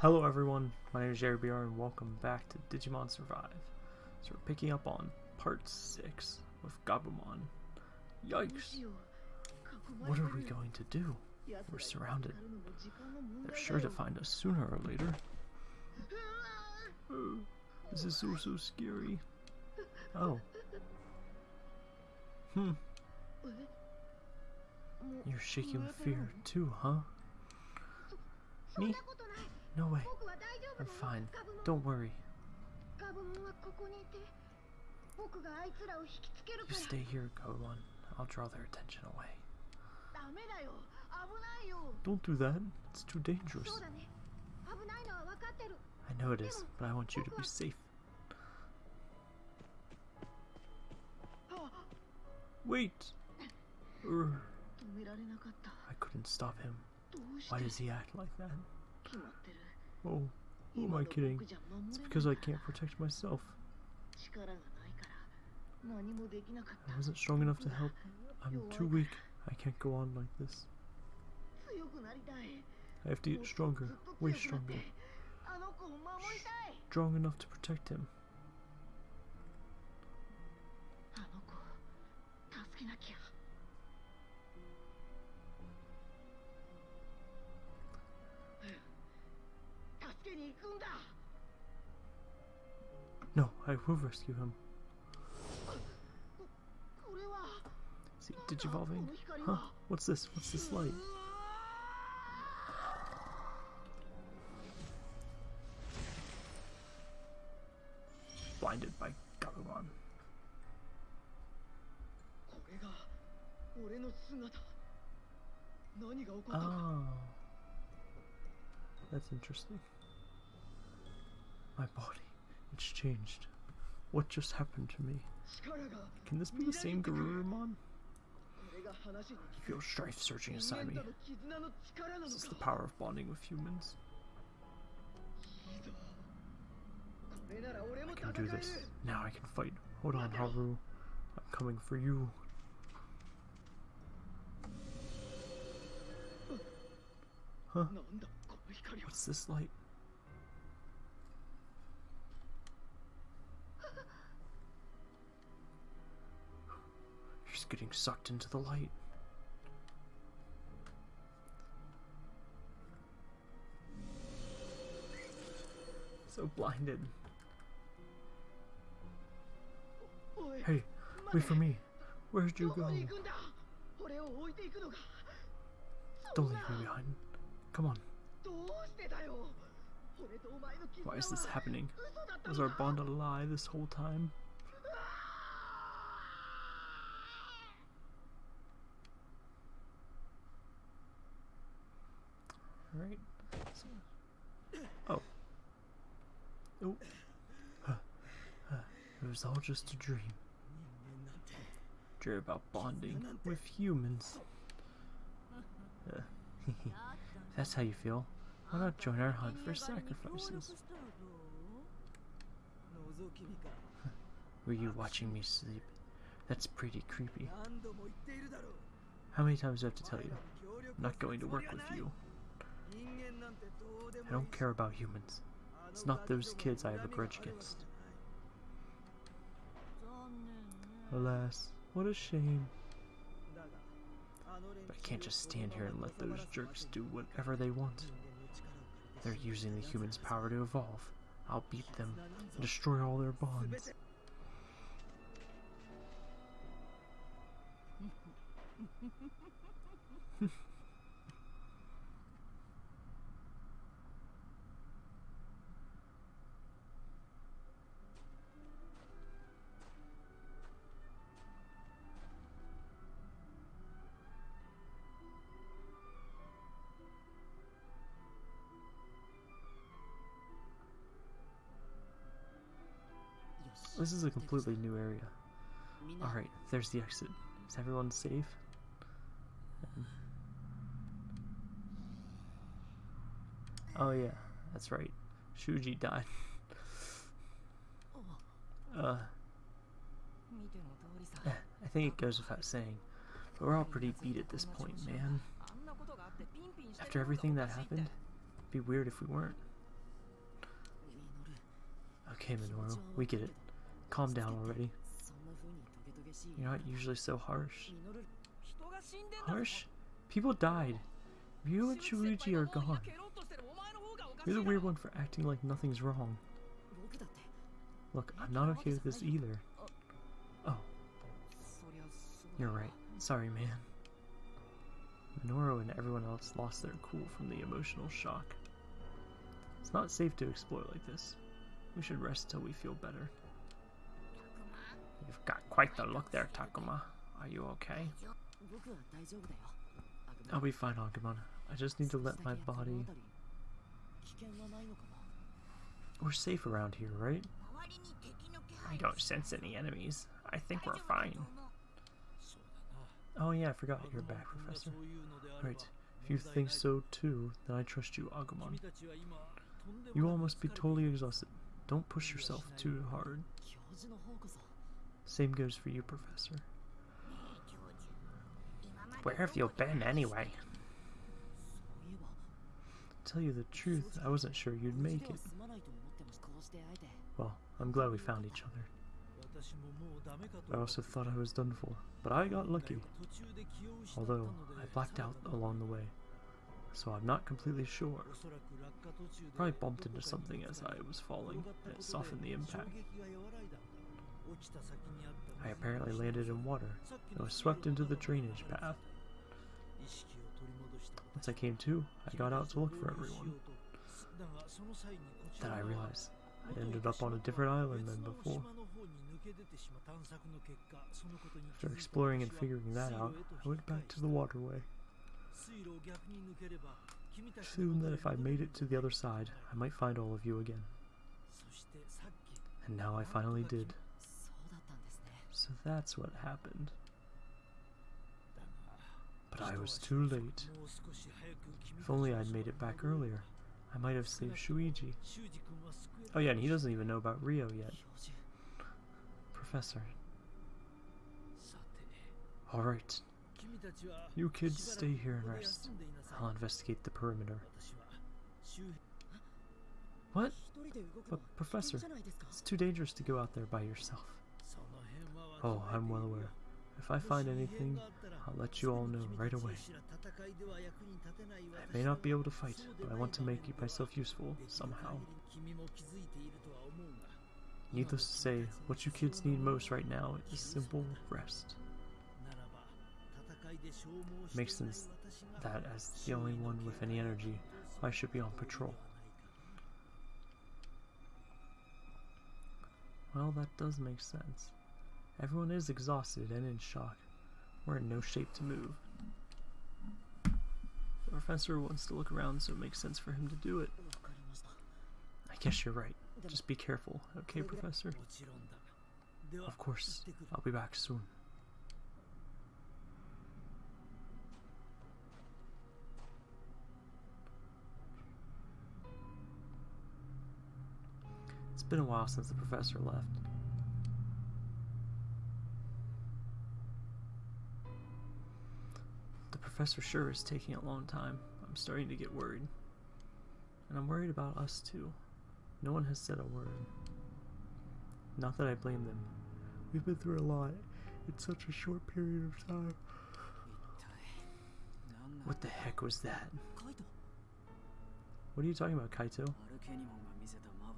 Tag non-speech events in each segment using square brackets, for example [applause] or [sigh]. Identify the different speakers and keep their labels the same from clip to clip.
Speaker 1: Hello everyone, my name is Jerry and welcome back to Digimon Survive. So we're picking up on part 6 with Gabumon. Yikes! What are we going to do? We're surrounded. They're sure to find us sooner or later. [gasps] This is so so scary. Oh. Hmm. You're shaking with fear too, huh? Me? No way. I'm fine. Don't worry. You stay here, Gabumon. I'll draw their attention away. Don't do that. It's too dangerous. I know it is, but I want you to be safe. Wait! Urgh. I couldn't stop him. Why does he act like that? Oh, who am I kidding? It's because I can't protect myself. I wasn't strong enough to help. I'm too weak. I can't go on like this. I have to get stronger, way stronger. Strong enough to protect him. No, I will rescue him. Is he digivolving? Huh? What's this? What's this light? Blinded by Gabumon. Oh. That's interesting. My body. It's changed. What just happened to me? Can this be the same Garurumon? I feel strife surging inside me. Is This is the power of bonding with humans. I can do this. Now I can fight. Hold on, Haru. I'm coming for you. Huh? What's this light? Getting sucked into the light. So blinded. Hey, wait for me. Where'd you go? Don't leave me behind. Come on. Why is this happening? Was our bond a lie this whole time? Alright. So, oh. Oh. Huh. Huh. It was all just a dream. Dream about bonding with humans. Uh, [laughs] that's how you feel. Why not join our hunt for sacrifices? Were you watching me sleep? That's pretty creepy. How many times do I have to tell you? I'm not going to work with you. I don't care about humans. It's not those kids I have a grudge against. Alas, what a shame. But I can't just stand here and let those jerks do whatever they want. They're using the humans' power to evolve. I'll beat them and destroy all their bonds. [laughs] This is a completely new area. Alright, there's the exit. Is everyone safe? Oh yeah, that's right. Shuji died. uh, I think it goes without saying, but we're all pretty beat at this point, man. After everything that happened, it'd be weird if we weren't. Okay, Minoru, we get it. Calm down already. You're not usually so harsh. Harsh? People died. Ryu and Shuichi are gone. You're the weird one for acting like nothing's wrong. Look, I'm not okay with this either. Oh, you're right. Sorry, man. Minoru and everyone else lost their cool from the emotional shock. It's not safe to explore like this. We should rest till we feel better. You've got quite the look there, Takuma. Are you okay? I'll be fine, Agumon. I just need to let my body... We're safe around here, right? I don't sense any enemies. I think we're fine. Oh yeah, I forgot you're back, Professor. Right, if you think so too, then I trust you, Agumon. You all must be totally exhausted. Don't push yourself too hard. Same goes for you, Professor. Where have you been, anyway? Tell you the truth, I wasn't sure you'd make it. Well, I'm glad we found each other. I also thought I was done for, but I got lucky. Although, I blacked out along the way, so I'm not completely sure. Probably bumped into something as I was falling, and it softened the impact. I apparently landed in water, and was swept into the drainage path. Once I came to, I got out to look for everyone. Then I realized I ended up on a different island than before. After exploring and figuring that out, I went back to the waterway. Assumed that if I made it to the other side, I might find all of you again. And now I finally did. So that's what happened. But I was too late. If only I'd made it back earlier, I might have saved Shuichi. Oh yeah, and he doesn't even know about Ryo yet. Professor. Alright. You kids stay here and rest. I'll investigate the perimeter. What? But, Professor, it's too dangerous to go out there by yourself. Oh, I'm well aware. If I find anything, I'll let you all know right away. I may not be able to fight, but I want to make myself useful somehow. Needless to say, what you kids need most right now is simple rest. Makes sense that as the only one with any energy, I should be on patrol. Well, that does make sense. Everyone is exhausted and in shock. We're in no shape to move. The professor wants to look around, so it makes sense for him to do it. I guess you're right. Just be careful, okay, Professor? Of course. I'll be back soon. It's been a while since the professor left. Professor sure is taking a long time. I'm starting to get worried. And I'm worried about us too. No one has said a word. Not that I blame them. We've been through a lot in such a short period of time. What the heck was that? What are you talking about, Kaito?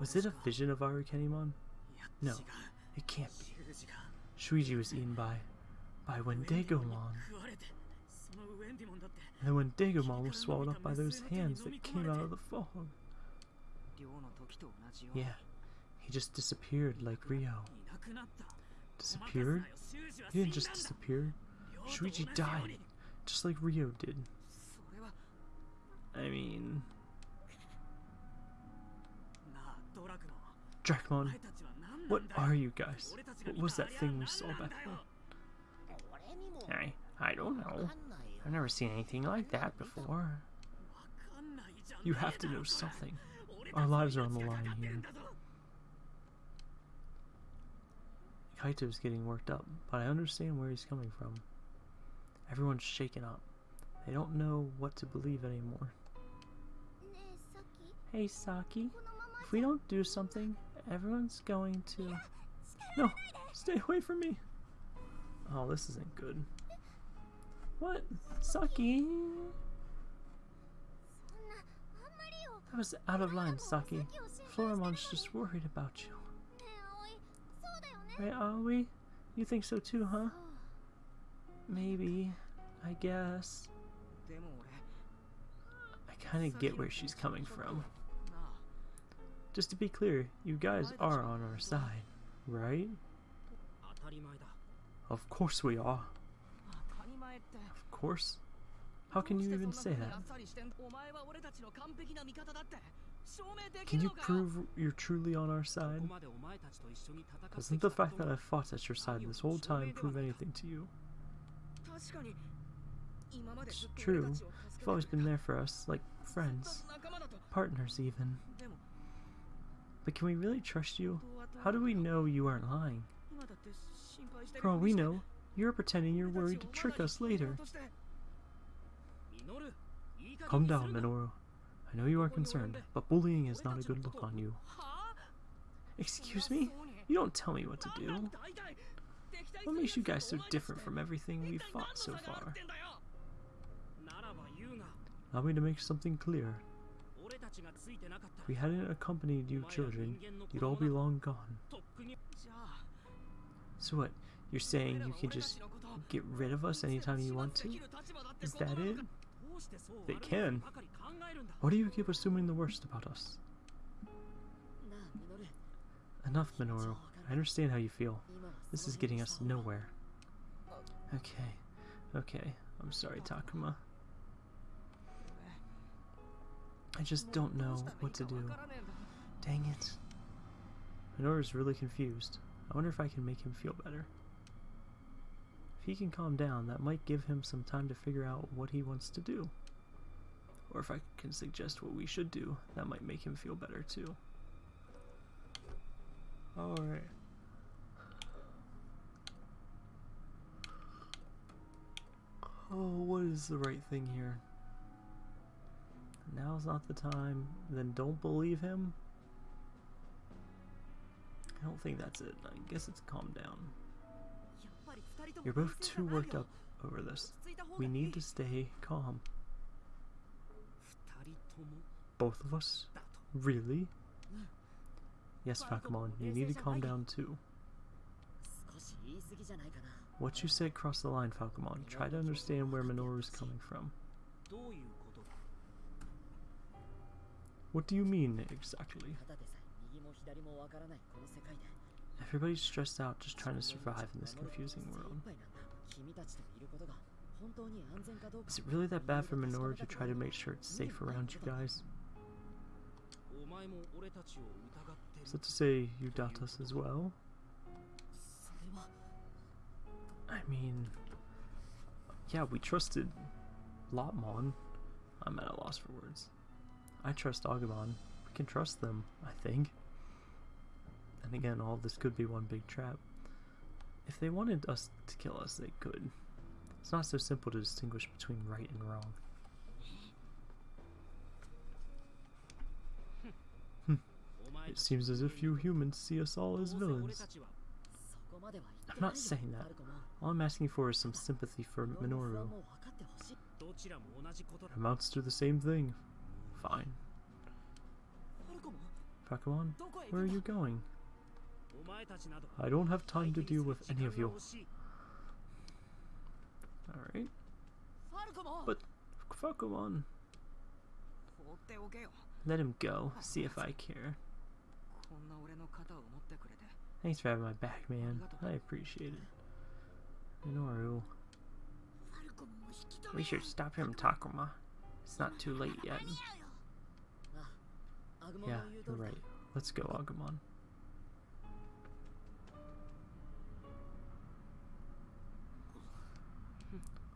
Speaker 1: Was it a vision of Arukenimon? No, it can't be. Shuji was eaten by... by Wendigomon. And Wendigomon was swallowed up by those hands that came out of the fog. Yeah, he just disappeared like Ryo. Disappeared? He didn't just disappear. Shuichi died, just like Ryo did. I mean... Dracmon, what are you guys? What was that thing we saw back there? I, I don't know. I've never seen anything like that before. You have to know something. Our lives are on the line here. Kaito's getting worked up, but I understand where he's coming from. Everyone's shaken up. They don't know what to believe anymore. Hey, Saki. If we don't do something, Everyone's going to. No! Stay away from me! Oh, this isn't good. What? Saki? That was out of line, Saki. Floramon's just worried about you. Right, Aoi? You think so too, huh? Maybe. I guess. I kinda get where she's coming from. Just to be clear, you guys are on our side, right? Of course we are. Of course. How can you even say that? Can you prove you're truly on our side? Doesn't the fact that I fought at your side this whole time prove anything to you? It's true. You've always been there for us, like friends, partners even. But can we really trust you? How do we know you aren't lying? For all we know, you're pretending you're worried to trick us later. Calm down, Minoru. I know you are concerned, but bullying is not a good look on you. Excuse me? You don't tell me what to do. What makes you guys so different from everything we've fought so far? Allow me to make something clear. If we hadn't accompanied you children, you'd all be long gone. So what, you're saying you can just get rid of us anytime you want to? Is that it? They can. Why do you keep assuming the worst about us? Enough, Minoru. I understand how you feel. This is getting us nowhere. Okay. Okay. I'm sorry, Takuma. I just don't know what to do. Dang it. Minoru's really confused. I wonder if I can make him feel better. If he can calm down, that might give him some time to figure out what he wants to do. Or if I can suggest what we should do, that might make him feel better too. Alright. Oh, what is the right thing here? Now's not the time. Then don't believe him? I don't think that's it. I guess it's calm down. You're both too worked up over this. We need to stay calm. Both of us? Really? Yes, Falcomon, you need to calm down too. What you said crossed the line, Falcomon. Try to understand where Minoru's coming from. What do you mean, exactly? Everybody's stressed out just trying to survive in this confusing world. Is it really that bad for Minoru to try to make sure it's safe around you guys? Is that to say you doubt us as well? I mean, yeah, we trusted Lopmon. I'm at a loss for words. I trust Agumon. We can trust them, I think. And again, all this could be one big trap. If they wanted us to kill us, they could. It's not so simple to distinguish between right and wrong. Hmm. It seems as if you humans see us all as villains. I'm not saying that. All I'm asking for is some sympathy for Minoru. It amounts to the same thing. Fine. Falcomon, where are you going? I don't have time to deal with any of you. Alright. But, Falcomon. Let him go, see if I care. Thanks for having my back, man. I appreciate it. Minoru. We should stop him, Takuma. It's not too late yet. Yeah, you're right. Let's go, Agumon.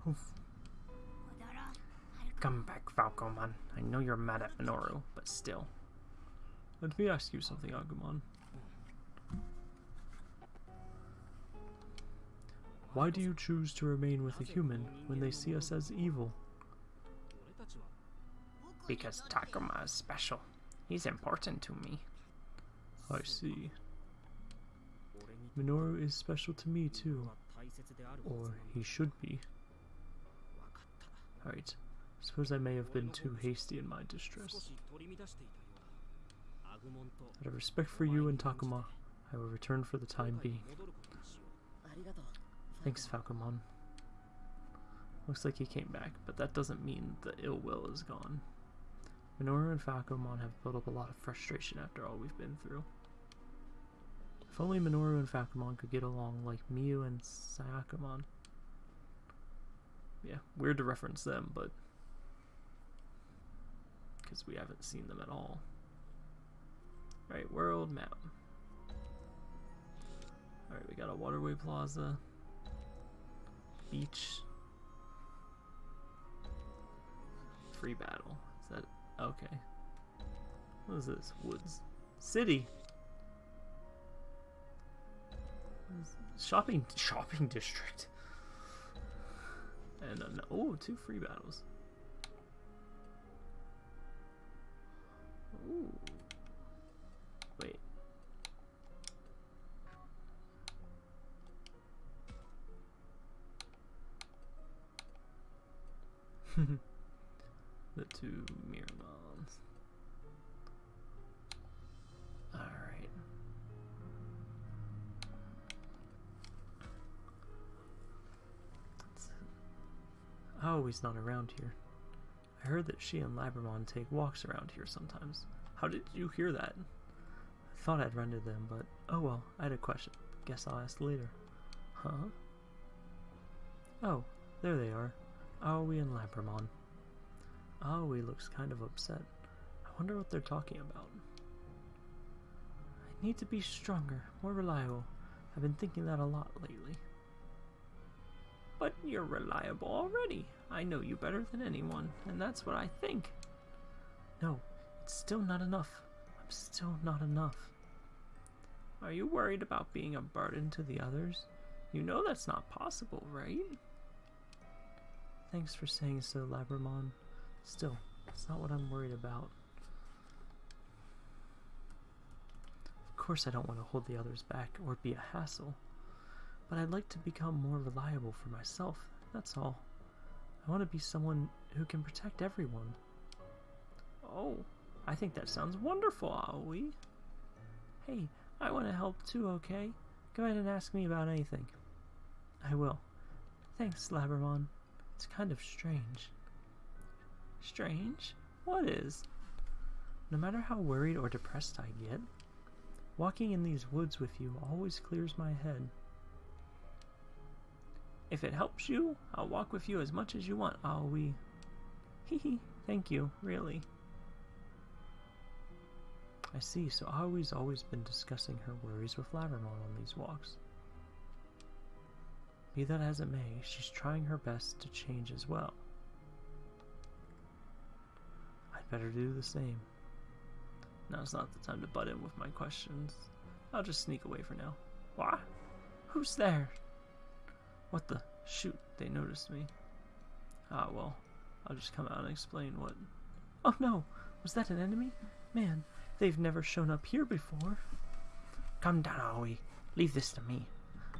Speaker 1: Oof. Come back, Falcomon. I know you're mad at Minoru, but still. Let me ask you something, Agumon. Why do you choose to remain with a human when they see us as evil? Because Takuma is special. He's important to me. I see. Minoru is special to me too. Or he should be. Alright. Suppose I may have been too hasty in my distress. Out of respect for you and Takuma, I will return for the time being. Thanks, Falcomon. Looks like he came back, but that doesn't mean the ill will is gone. Minoru and Falcomon have built up a lot of frustration after all we've been through. If only Minoru and Falcomon could get along like Miu and Sayakumon. Yeah, weird to reference them, but because we haven't seen them at all. Right, world map. Alright, we got a waterway plaza, beach, free battle. Is that okay? What is this? Woods. City. Shopping shopping district. And oh, two free battles. Ooh. Wait. [laughs] the two Not around here. I heard that she and Labramon take walks around here sometimes. How did you hear that? I thought I'd run to them, but oh well, I had a question. Guess I'll ask later. Huh? Oh, there they are. Aoi and Labramon. Aoi looks kind of upset. I wonder what they're talking about. I need to be stronger, more reliable. I've been thinking that a lot lately. But you're reliable already. I know you better than anyone, and that's what I think. No, it's still not enough. I'm still not enough. Are you worried about being a burden to the others? You know that's not possible, right? Thanks for saying so, Labramon. Still, it's not what I'm worried about. Of course I don't want to hold the others back or be a hassle, but I'd like to become more reliable for myself, that's all. I want to be someone who can protect everyone. Oh, I think that sounds wonderful, Aoi. Hey, I want to help too, okay? Go ahead and ask me about anything. I will. Thanks, Labramon. It's kind of strange. Strange? What is? No matter how worried or depressed I get, walking in these woods with you always clears my head. If it helps you, I'll walk with you as much as you want, oh, Aoi. [laughs] Hee hee, thank you, really. I see, so Aoi's always been discussing her worries with Labramon on these walks. Be that as it may, she's trying her best to change as well. I'd better do the same. Now's not the time to butt in with my questions. I'll just sneak away for now. What? Who's there? What the? Shoot, they noticed me. Ah, well, I'll just come out and explain what... Oh no! Was that an enemy? Man, they've never shown up here before. Come down, Aoi. Leave this to me.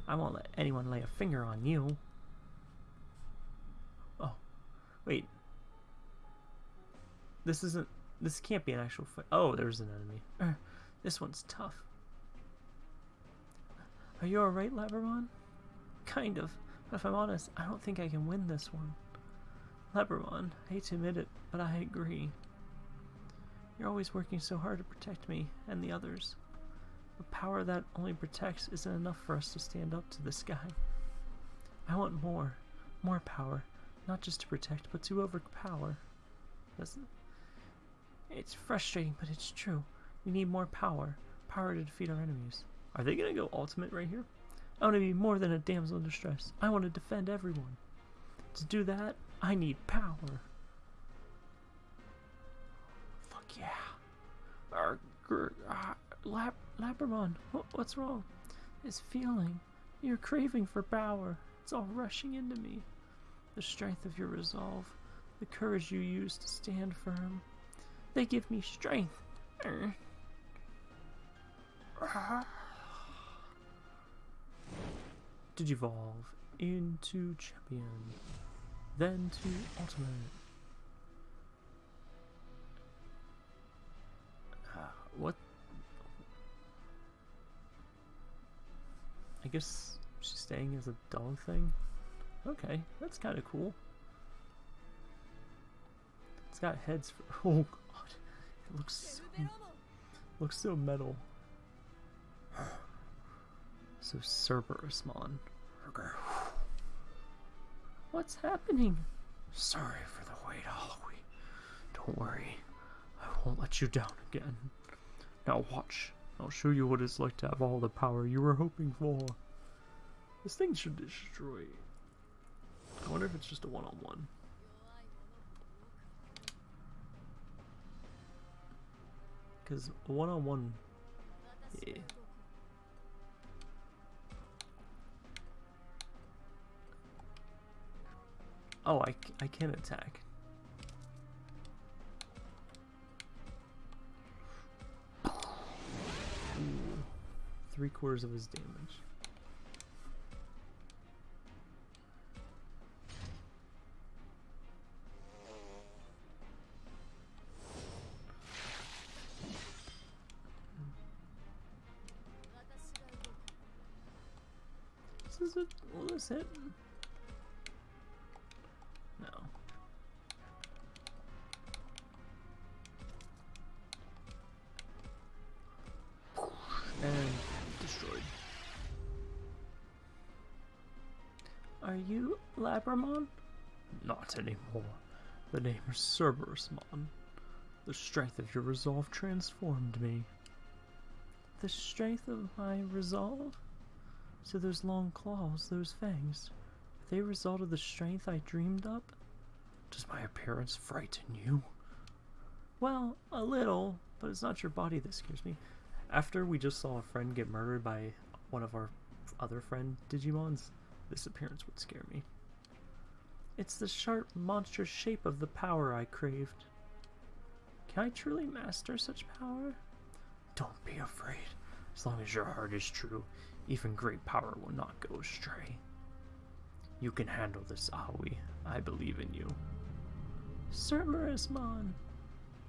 Speaker 1: I won't let anyone lay a finger on you. Oh, wait. This isn't... This can't be an actual fight. Oh, there's an enemy. Uh, this one's tough. Are you alright, Labramon? Kind of. But if I'm honest, I don't think I can win this one. Labramon, I hate to admit it, but I agree. You're always working so hard to protect me and the others. A power that only protects isn't enough for us to stand up to this guy. I want more. More power. Not just to protect, but to overpower. That's, it's frustrating, but it's true. We need more power. Power to defeat our enemies. Are they gonna go ultimate right here? I want to be more than a damsel in distress. I want to defend everyone. To do that, I need power. Fuck yeah. Grr, ah, lap, Labramon, what, what's wrong? This feeling, your craving for power, it's all rushing into me. The strength of your resolve, the courage you use to stand firm, they give me strength. Arr. Digivolve into champion, then to ultimate. Uh, what? I guess she's staying as a dog thing. Okay, that's kind of cool. It's got heads for. [laughs] Oh god, it looks so, looks so metal. [sighs] [sighs] So Cerberusmon. What's happening? Sorry for the wait, Aoi. Don't worry. I won't let you down again. Now watch. I'll show you what it's like to have all the power you were hoping for. This thing should destroy. I wonder if it's just a one-on-one. Because a one-on-one... Yeah. Oh, I, I can attack. Three quarters of his damage. This is a, this hit? Labramon? Not anymore. The name is Cerberusmon. The strength of your resolve transformed me. The strength of my resolve? So those long claws, those fangs, are they a result of the strength I dreamed up? Does my appearance frighten you? Well, a little, but it's not your body that scares me. After we just saw a friend get murdered by one of our other friend Digimons, this appearance would scare me. It's the sharp, monstrous shape of the power I craved. Can I truly master such power? Don't be afraid. As long as your heart is true, even great power will not go astray. You can handle this, Aoi. I believe in you. Sir Cerberusmon!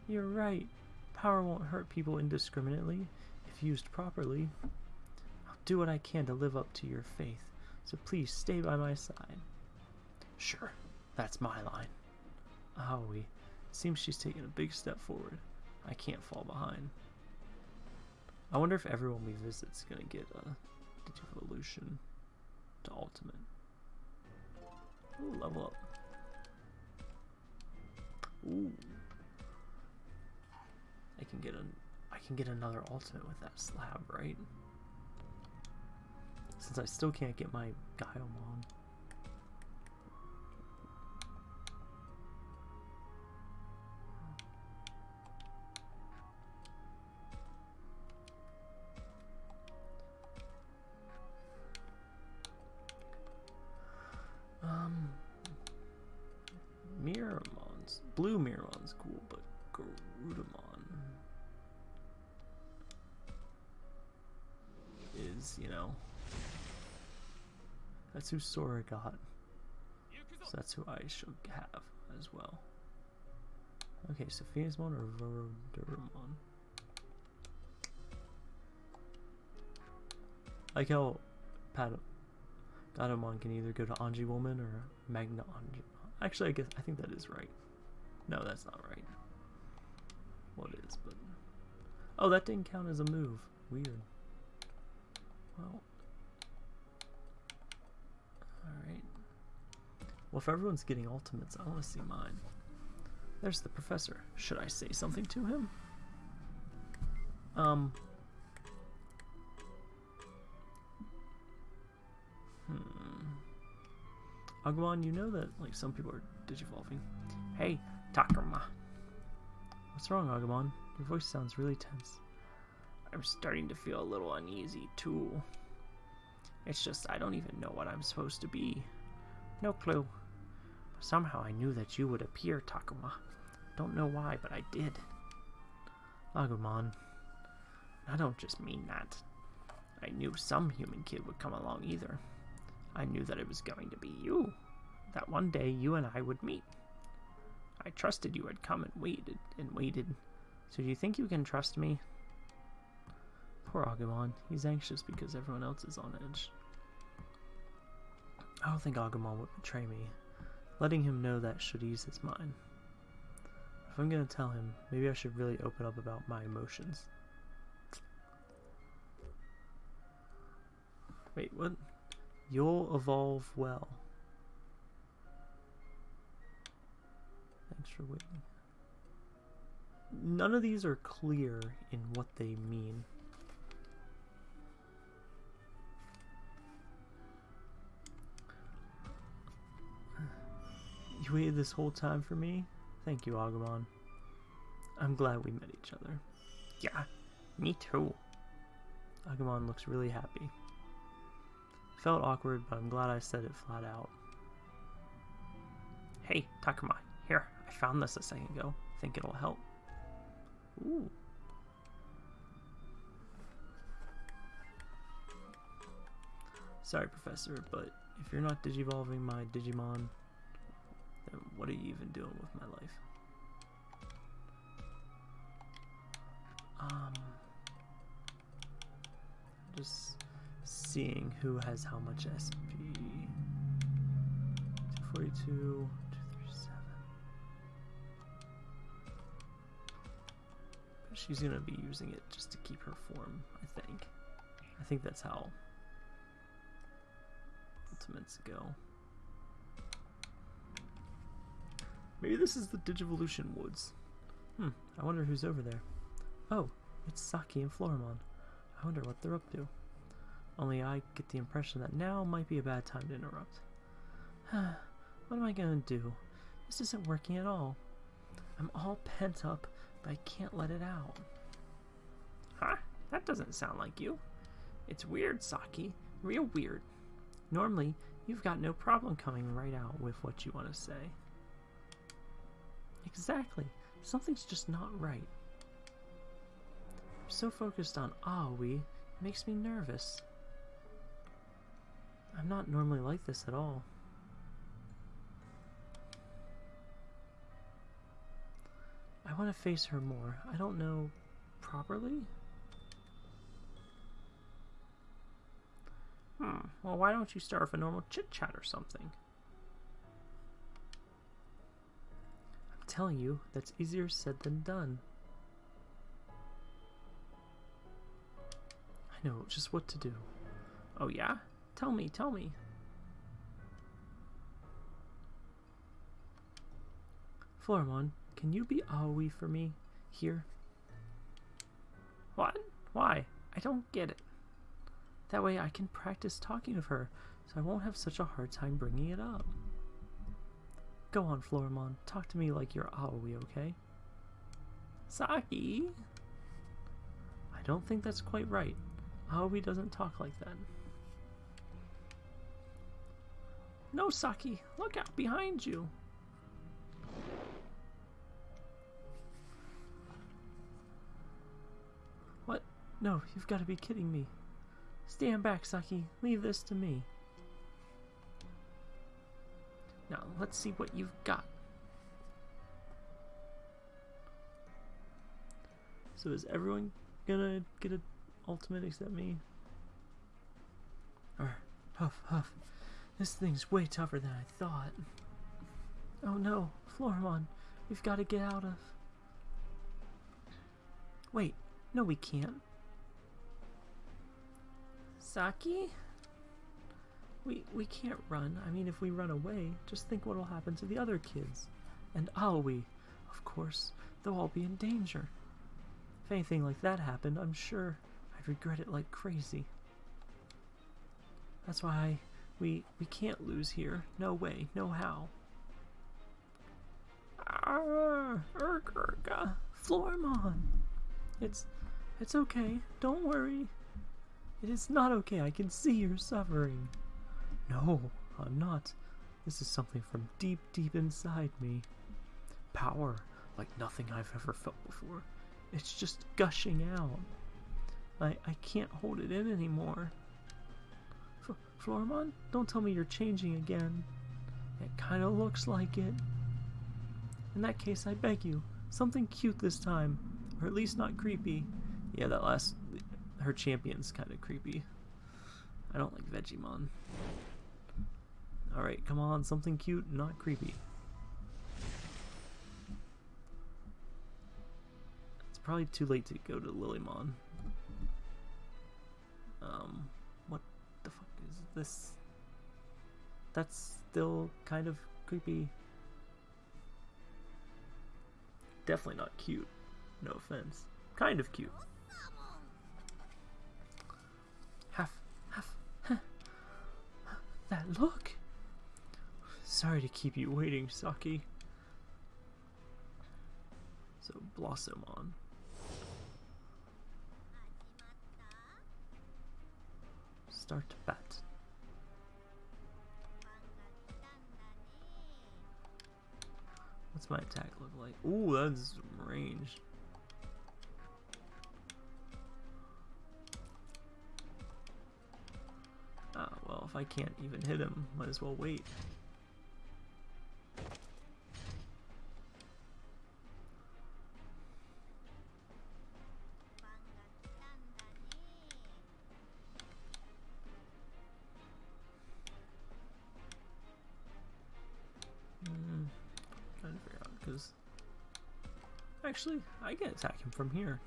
Speaker 1: You're right. Power won't hurt people indiscriminately if used properly. I'll do what I can to live up to your faith, so please stay by my side. Sure, that's my line. Aoi, seems she's taking a big step forward. I can't fall behind. I wonder if everyone we visit's gonna get a Digivolution to Ultimate. Ooh, level up. Ooh. I can get an I can get another ultimate with that slab, right? Since I still can't get my Gaiomon. That's who Sora got. So that's who I should have as well. Okay, Sophiasmon or Vorodurumon? Like how Pat Gatomon can either go to Angewomon or Magna Anji. Actually, I guess I think that is right. No, that's not right. What is, but oh, that didn't count as a move. Weird. Well, all right. Well, if everyone's getting ultimates, I want to see mine. There's the professor. Should I say something to him? Um. Hmm. Agumon, you know that like some people are digivolving. Hey, Takuma. What's wrong, Agumon? Your voice sounds really tense. I'm starting to feel a little uneasy too. It's just I don't even know what I'm supposed to be. No clue. Somehow I knew that you would appear, Takuma. Don't know why, but I did. Agumon. I don't just mean that. I knew some human kid would come along either. I knew that it was going to be you. That one day you and I would meet. I trusted you had come and waited and waited. So do you think you can trust me? Poor Agumon. He's anxious because everyone else is on edge. I don't think Agumon would betray me. Letting him know that should ease his mind. If I'm gonna tell him, maybe I should really open up about my emotions. Wait, what? You'll evolve well. Thanks for waiting. None of these are clear in what they mean. You waited this whole time for me? Thank you, Agumon. I'm glad we met each other. Yeah, me too. Agumon looks really happy. Felt awkward, but I'm glad I said it flat out. Hey, Takuma, here, I found this a second ago. Think it'll help. Ooh. Sorry, Professor, but if you're not digivolving my Digimon, then what are you even doing with my life? Um, just seeing who has how much SP. 242, 237. But she's gonna be using it just to keep her form, I think. I think that's how ultimates go. Maybe this is the Digivolution Woods. Hmm, I wonder who's over there. Oh, it's Saki and Floramon. I wonder what they're up to. Only I get the impression that now might be a bad time to interrupt. [sighs] what am I gonna do? This isn't working at all. I'm all pent up, but I can't let it out. Huh? That doesn't sound like you. It's weird, Saki. Real weird. Normally, you've got no problem coming right out with what you want to say. Exactly. Something's just not right. I'm so focused on Aoi, it makes me nervous. I'm not normally like this at all. I want to face her more. I don't know properly? Hmm, well why don't you start with a normal chit-chat or something? Telling you, that's easier said than done. I know just what to do. Oh yeah? Tell me, tell me. Floramon, can you be Aoi for me? Here? What? Why? I don't get it. That way I can practice talking of her, so I won't have such a hard time bringing it up. Go on, Floramon. Talk to me like you're Aoi, okay? Saki? I don't think that's quite right. Aoi doesn't talk like that. No, Saki! Look out behind you! What? No, you've got to be kidding me. Stand back, Saki. Leave this to me. Now, let's see what you've got. So is everyone gonna get an ultimate except me? Or, huff, huff. This thing's way tougher than I thought. Oh no, Floramon, we've got to get out of... Wait, no we can't. Saki? We, we can't run. I mean, if we run away, just think what'll happen to the other kids. And Aoi, of course, they'll all be in danger. If anything like that happened, I'm sure I'd regret it like crazy. That's why we we can't lose here. No way, no how. Ah, Urgurga, Floramon. It's it's okay. Don't worry. It is not okay. I can see you're suffering. No, I'm not. This is something from deep, deep inside me. Power, like nothing I've ever felt before. It's just gushing out. I, I can't hold it in anymore. F don't tell me you're changing again. It kind of looks like it. In that case, I beg you, something cute this time, or at least not creepy. Yeah, that last, her champion's kind of creepy. I don't like Vegiemon. Alright, come on, something cute, not creepy. It's probably too late to go to Lilymon. Um, what the fuck is this? That's still kind of creepy. Definitely not cute. No offense. Kind of cute. Half, half, huh. that look. Sorry to keep you waiting, Saki. So, Blossomon. Start bat. What's my attack look like? Ooh, that's range. Ah, well, if I can't even hit him, might as well wait. Actually, I can attack him from here.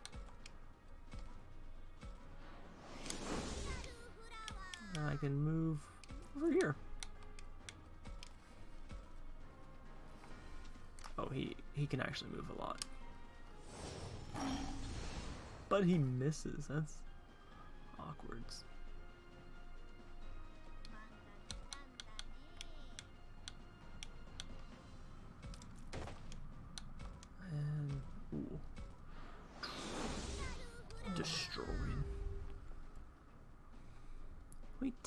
Speaker 1: I can move over here. Oh, he, he can actually move a lot. But he misses. That's awkward.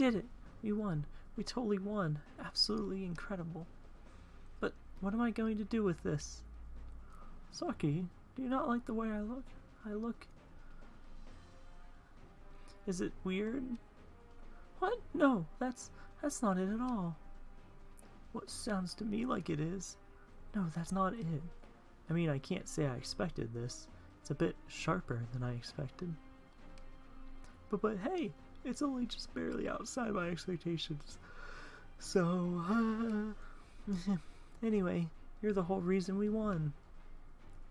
Speaker 1: Did it! We won. We totally won. Absolutely incredible. But what am I going to do with this? Saki, do you not like the way I look? I look... Is it weird? What? No, that's that's not it at all. What sounds to me like it is. No, that's not it. I mean, I can't say I expected this. It's a bit sharper than I expected. But but hey, it's only just barely outside my expectations. So, uh, [laughs] anyway, you're the whole reason we won.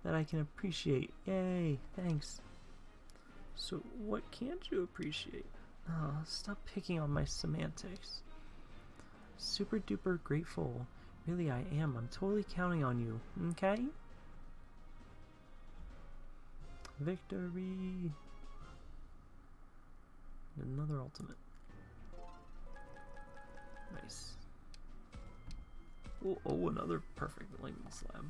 Speaker 1: That I can appreciate. Yay, thanks. So, what can't you appreciate? Oh, stop picking on my semantics. Super duper grateful. Really, I am. I'm totally counting on you. Okay? Victory! Another ultimate. Nice. Oh, oh, another perfect lightning slab.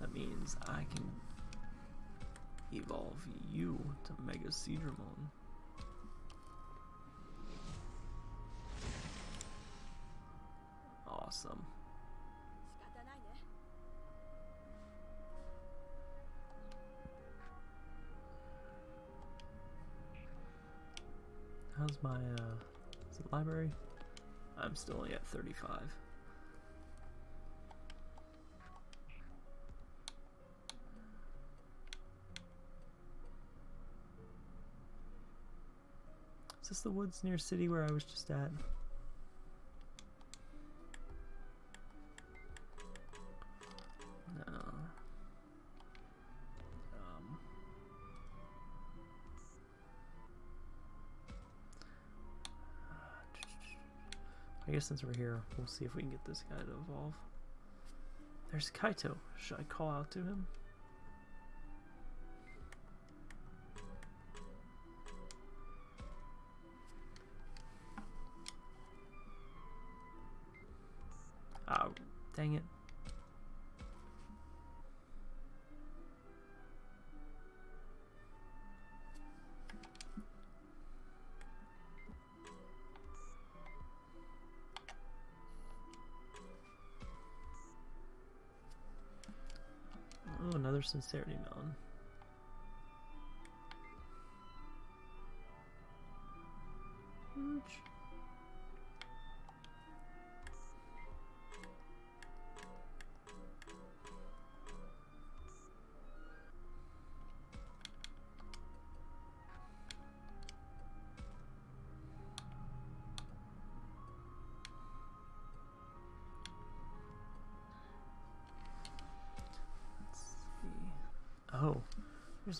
Speaker 1: That means I can evolve you to Mega Seadramon. Awesome. How's my, uh, is it library? I'm still only at 35. Is this the woods near city where I was just at? Guess since we're here, we'll see if we can get this guy to evolve. There's Kaito. Should I call out to him? Oh, dang it. Sincerity melon.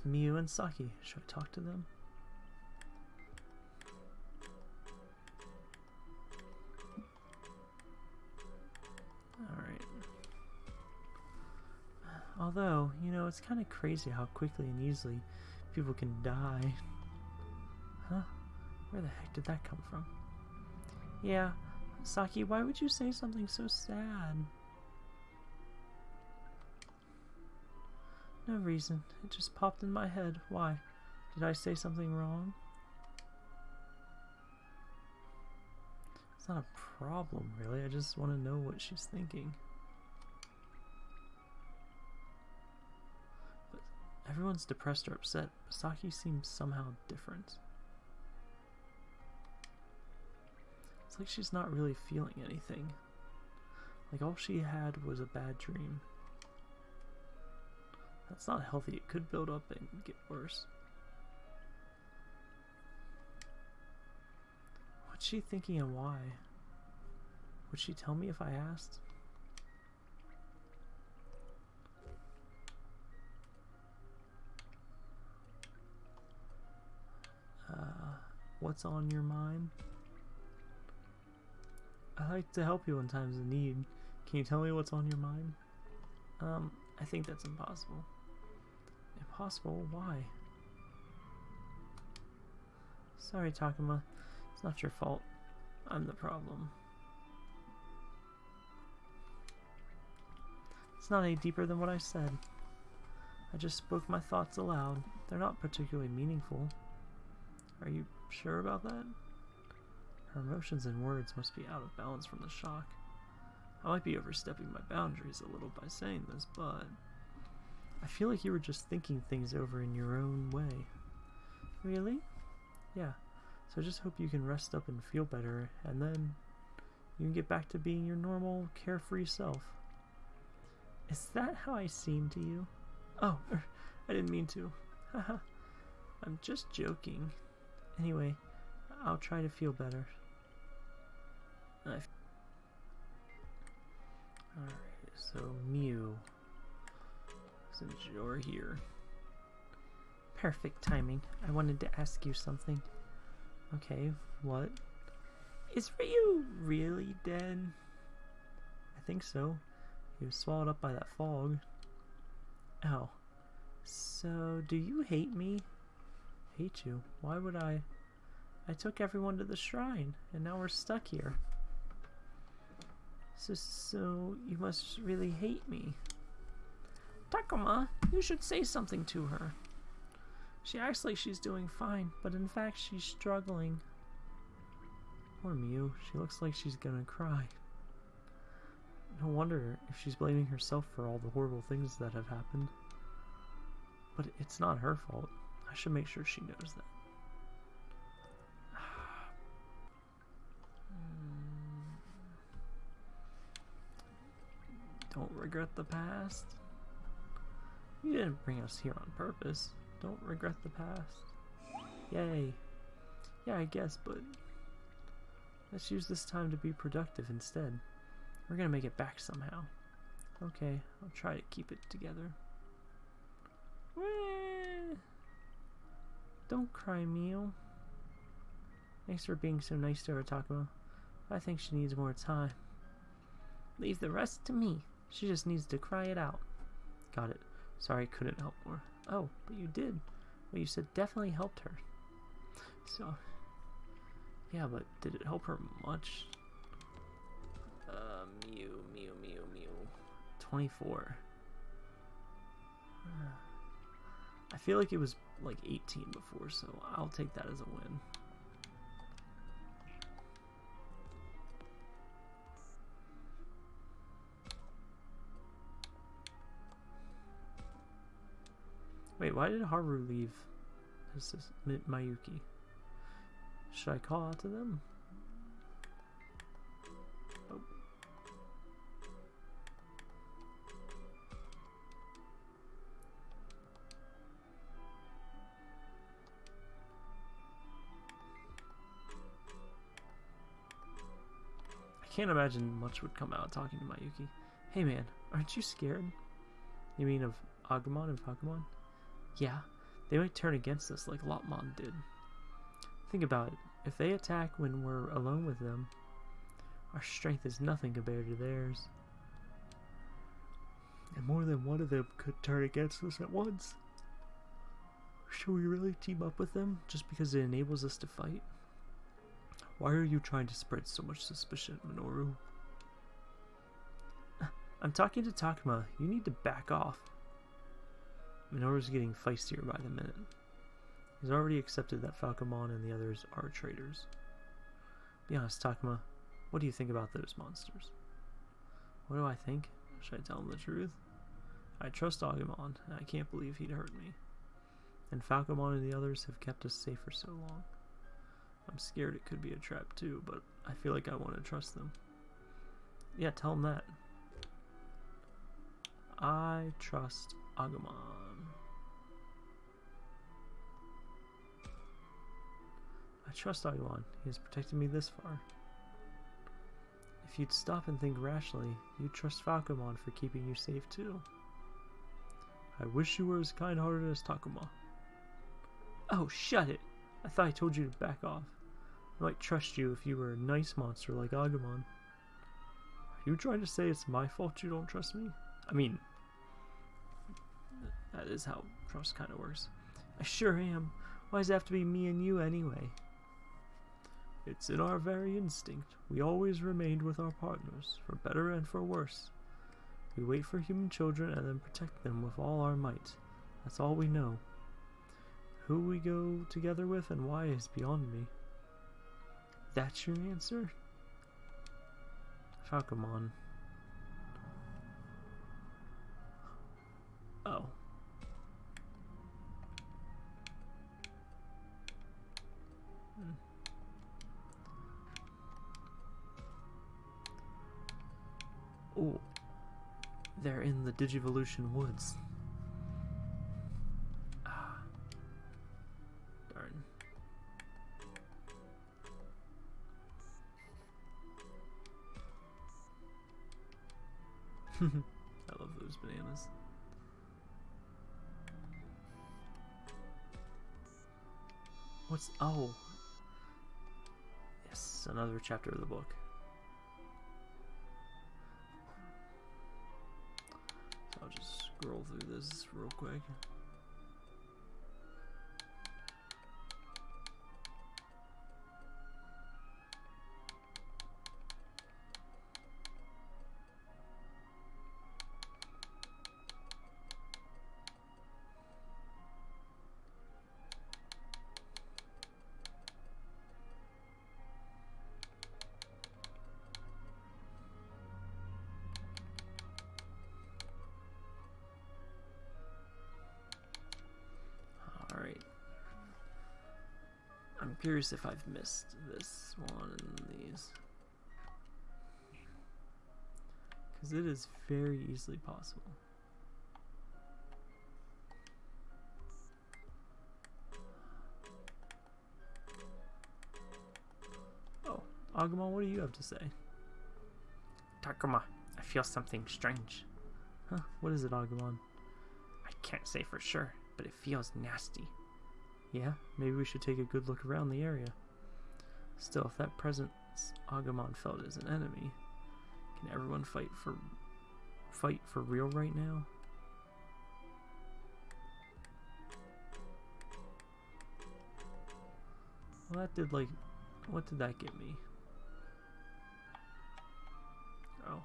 Speaker 1: Miu and Saki. Should I talk to them? Alright. Although, you know, it's kind of crazy how quickly and easily people can die. [laughs] Huh? Where the heck did that come from? Yeah, Saki, why would you say something so sad? No reason. It just popped in my head. Why? Did I say something wrong? It's not a problem, really. I just want to know what she's thinking. But everyone's depressed or upset. Saki seems somehow different. It's like she's not really feeling anything. Like all she had was a bad dream. That's not healthy. It could build up and get worse. What's she thinking and why? Would she tell me if I asked? Uh, what's on your mind? I like to help you in times of need. Can you tell me what's on your mind? Um, I think that's impossible. Impossible? Why? Sorry, Takuma. It's not your fault. I'm the problem. It's not any deeper than what I said. I just spoke my thoughts aloud. They're not particularly meaningful. Are you sure about that? Her emotions and words must be out of balance from the shock. I might be overstepping my boundaries a little by saying this, but I feel like you were just thinking things over in your own way. Really? Yeah. So I just hope you can rest up and feel better, and then you can get back to being your normal, carefree self. Is that how I seem to you? Oh, er, I didn't mean to. [laughs] Haha. I'm just joking. Anyway, I'll try to feel better. Alright, so Miu. Since you're here. Perfect timing. I wanted to ask you something. Okay, what? Is Ryu really dead? I think so. He was swallowed up by that fog. Oh. So, do you hate me? Hate you? Why would I? I took everyone to the shrine, and now we're stuck here. So, so you must really hate me. Takuma, you should say something to her. She acts like she's doing fine, but in fact she's struggling. Poor Miu, she looks like she's gonna cry. No wonder if she's blaming herself for all the horrible things that have happened. But it's not her fault. I should make sure she knows that. [sighs] Don't regret the past. You didn't bring us here on purpose. Don't regret the past. Yay. Yeah, I guess, but let's use this time to be productive instead. We're gonna make it back somehow. Okay, I'll try to keep it together. Don't cry, Miu. Thanks for being so nice to her, Takuma. I think she needs more time. Leave the rest to me. She just needs to cry it out. Got it. Sorry, couldn't help more. Oh, but you did. What you said definitely helped her. So, yeah, but did it help her much? Uh, Miu, Miu, Miu, Miu. 24. Uh, [sighs] I feel like it was like 18 before, so I'll take that as a win. Wait, why did Haru leave? This is Mayuki. Should I call out to them? Oh. I can't imagine much would come out talking to Mayuki. Hey man, aren't you scared? You mean of Agumon and Pokemon? Yeah, they might turn against us like Lopmon did. Think about it. If they attack when we're alone with them, our strength is nothing compared to theirs. And more than one of them could turn against us at once. Should we really team up with them just because it enables us to fight? Why are you trying to spread so much suspicion, Minoru? [laughs] I'm talking to Takuma. You need to back off. Minoru's getting feistier by the minute. He's already accepted that Falcomon and the others are traitors. Be honest, Takuma. What do you think about those monsters? What do I think? Should I tell him the truth? I trust Agumon, and I can't believe he'd hurt me. And Falcomon and the others have kept us safe for so long. I'm scared it could be a trap too, but I feel like I want to trust them. Yeah, tell him that. I trust Agumon. Trust Agumon. He has protected me this far. If you'd stop and think rationally, you'd trust Falcomon for keeping you safe too. I wish you were as kind-hearted as Takuma. Oh, shut it! I thought I told you to back off. I might trust you if you were a nice monster like Agumon. Are you trying to say it's my fault you don't trust me? I mean, that is how trust kind of works. I sure am. Why does it have to be me and you anyway? It's in our very instinct. We always remained with our partners, for better and for worse. We wait for human children and then protect them with all our might. That's all we know. Who we go together with and why is beyond me. That's your answer? Falcomon. They're in the Digivolution woods. Ah. Darn. [laughs] I love those bananas. What's oh yes, another chapter of the book. Scroll through this real quick. Curious if I've missed this one and these. Because it is very easily possible. Oh, Agumon, what do you have to say?
Speaker 2: Takuma, I feel something strange.
Speaker 1: Huh, what is it, Agumon?
Speaker 2: I can't say for sure, but it feels nasty.
Speaker 1: Yeah, maybe we should take a good look around the area. Still, if that presence Agumon felt as an enemy, can everyone fight for fight for real right now? Well, that did like, what did that get me? Oh.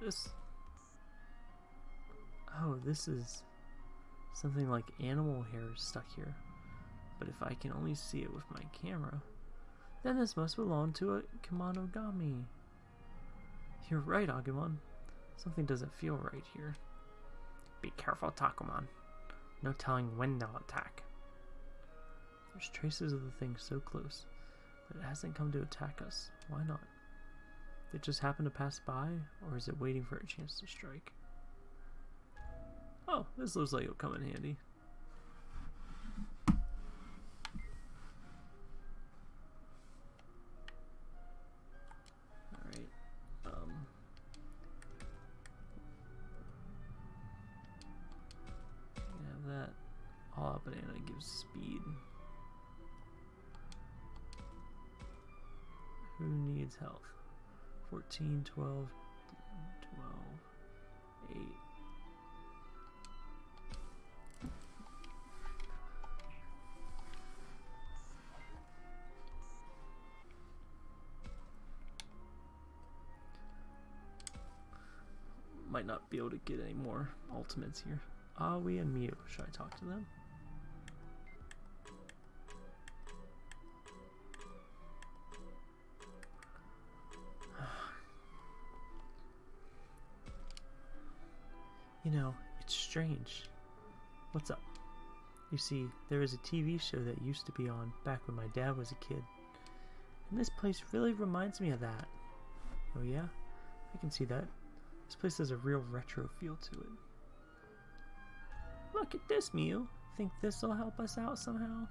Speaker 1: This. Oh, this is something like animal hair is stuck here. But if I can only see it with my camera, then this must belong to a Kemonogami. You're right, Agumon. Something doesn't feel right here.
Speaker 2: Be careful, Takumon. No telling when they'll attack.
Speaker 1: There's traces of the thing so close, but it hasn't come to attack us. Why not? Did it just happen to pass by, or is it waiting for a chance to strike? Oh, this looks like it'll come in handy. Alright. Um have that. Banana gives speed. Who needs health? 14, 12, able to get any more ultimates here. Ah Aoi and Miu. Should I talk to them? [sighs] you know, it's strange. What's up? You see, there is a TV show that used to be on back when my dad was a kid. And this place really reminds me of that. Oh yeah? I can see that. This place has a real retro feel to it. Look at this, Miu. Think this'll help us out somehow?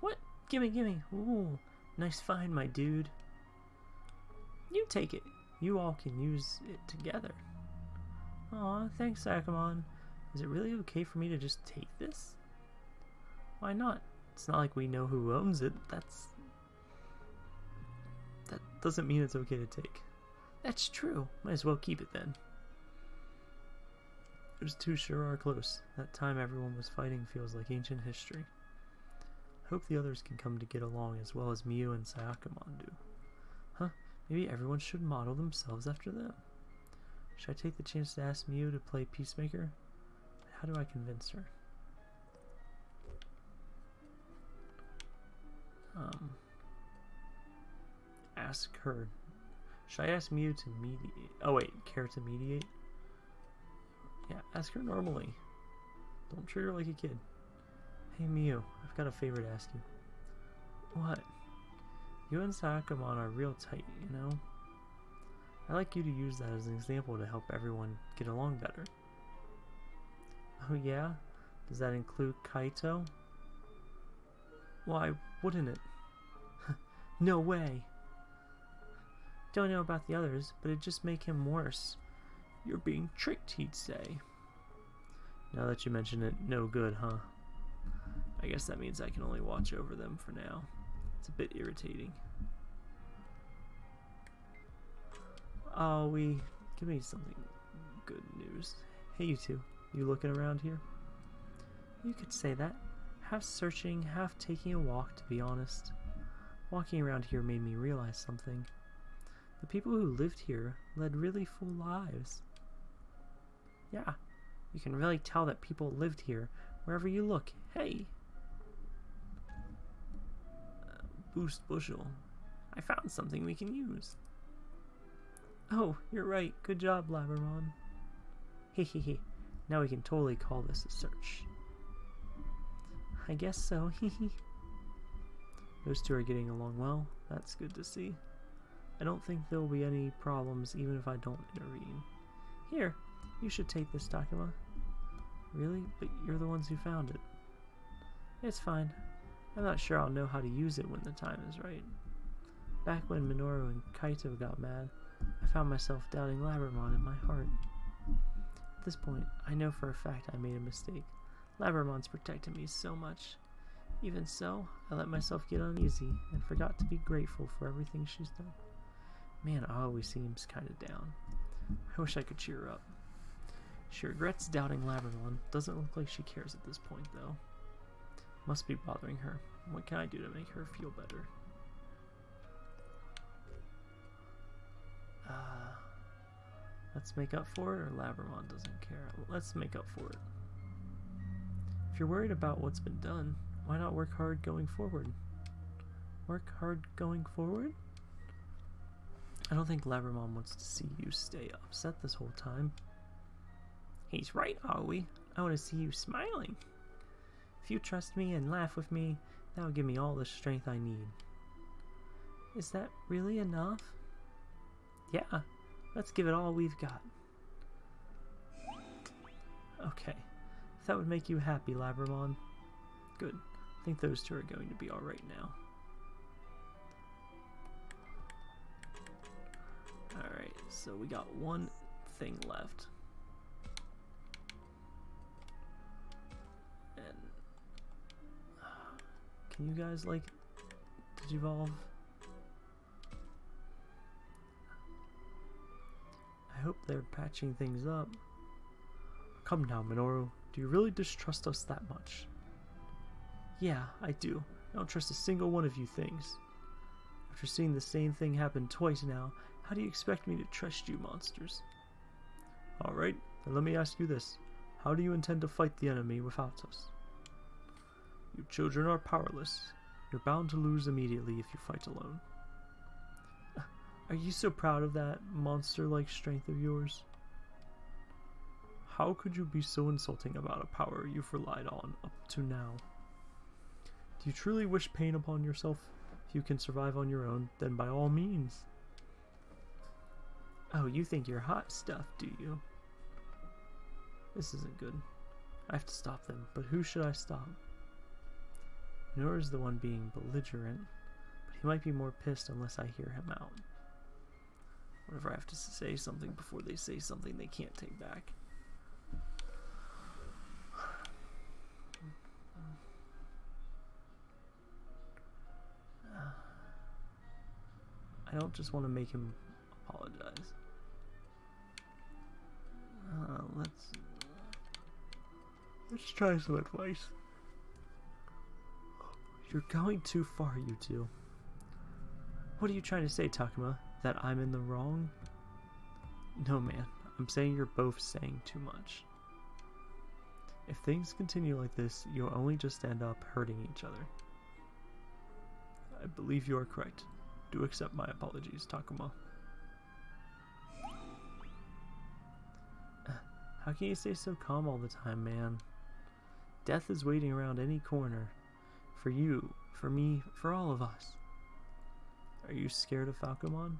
Speaker 1: What? Gimme, gimme. Ooh, nice find, my dude. You take it. You all can use it together. Aw, thanks, Akamon. Is it really okay for me to just take this? Why not? It's not like we know who owns it. That's... That doesn't mean it's okay to take. That's true. Might as well keep it then. Those two sure are close. That time everyone was fighting feels like ancient history. Hope the others can come to get along as well as Miu and Sayakamon do. Huh, maybe everyone should model themselves after them. Should I take the chance to ask Miu to play Peacemaker? How do I convince her? Um, ask her. Should I ask Miu to mediate? Oh wait, care to mediate? Yeah, ask her normally. Don't treat her like a kid. Hey Miu, I've got a favor to ask you. What? You and Sakamon are real tight, you know? I'd like you to use that as an example to help everyone get along better. Oh yeah? Does that include Kaito? Why wouldn't it? [laughs] no way! Don't know about the others, but it'd just make him worse. You're being tricked, he'd say. Now that you mention it, no good, huh? I guess that means I can only watch over them for now. It's a bit irritating. Oh, we... Give me something good news. Hey, you two. You looking around here? You could say that. Half searching, half taking a walk, to be honest. Walking around here made me realize something. The people who lived here led really full lives. Yeah, you can really tell that people lived here wherever you look. Hey! Uh, boost bushel. I found something we can use. Oh, you're right. Good job, Labramon. Hehehe. now we can totally call this a search. I guess so. [laughs] Hehe. Those two are getting along well. That's good to see. I don't think there will be any problems even if I don't intervene. Here, you should take this, Takuma. Really? But you're the ones who found it. It's fine. I'm not sure I'll know how to use it when the time is right. Back when Minoru and Kaito got mad, I found myself doubting Labramon in my heart. At this point, I know for a fact I made a mistake. Labramon's protected me so much. Even so, I let myself get uneasy and forgot to be grateful for everything she's done. Man, always seems kinda down. I wish I could cheer her up. She regrets doubting Labramon. Doesn't look like she cares at this point, though. Must be bothering her. What can I do to make her feel better? Uh, let's make up for it, or Labramon doesn't care? Let's make up for it. If you're worried about what's been done, why not work hard going forward? Work hard going forward? I don't think Labramon wants to see you stay upset this whole time. He's right, Aoi. I want to see you smiling. If you trust me and laugh with me, that will give me all the strength I need. Is that really enough? Yeah, let's give it all we've got. Okay, if that would make you happy, Labramon. Good. I think those two are going to be alright now. Alright, so we got one thing left. And uh, can you guys like digivolve? I hope they're patching things up. Come now, Minoru. Do you really distrust us that much? Yeah, I do. I don't trust a single one of you things. After seeing the same thing happen twice now, how do you expect me to trust you, monsters? Alright, then let me ask you this. How do you intend to fight the enemy without us? You children are powerless. You're bound to lose immediately if you fight alone. [laughs] Are you so proud of that monster-like strength of yours? How could you be so insulting about a power you've relied on up to now? Do you truly wish pain upon yourself? You can survive on your own, then by all means. Oh, you think you're hot stuff, do you? This isn't good. I have to stop them, but who should I stop? Nor is the one being belligerent, but he might be more pissed unless I hear him out. Whenever I have to say something before they say something they can't take back. I don't just want to make him apologize. Uh, let's let's try some advice. You're going too far, you two. What are you trying to say, Takuma? That I'm in the wrong? No, man. I'm saying you're both saying too much. If things continue like this, you'll only just end up hurting each other. I believe you are correct. Do accept my apologies, Takuma. Uh, how can you stay so calm all the time, man? Death is waiting around any corner. For you, for me, for all of us. Are you scared of Falcomon?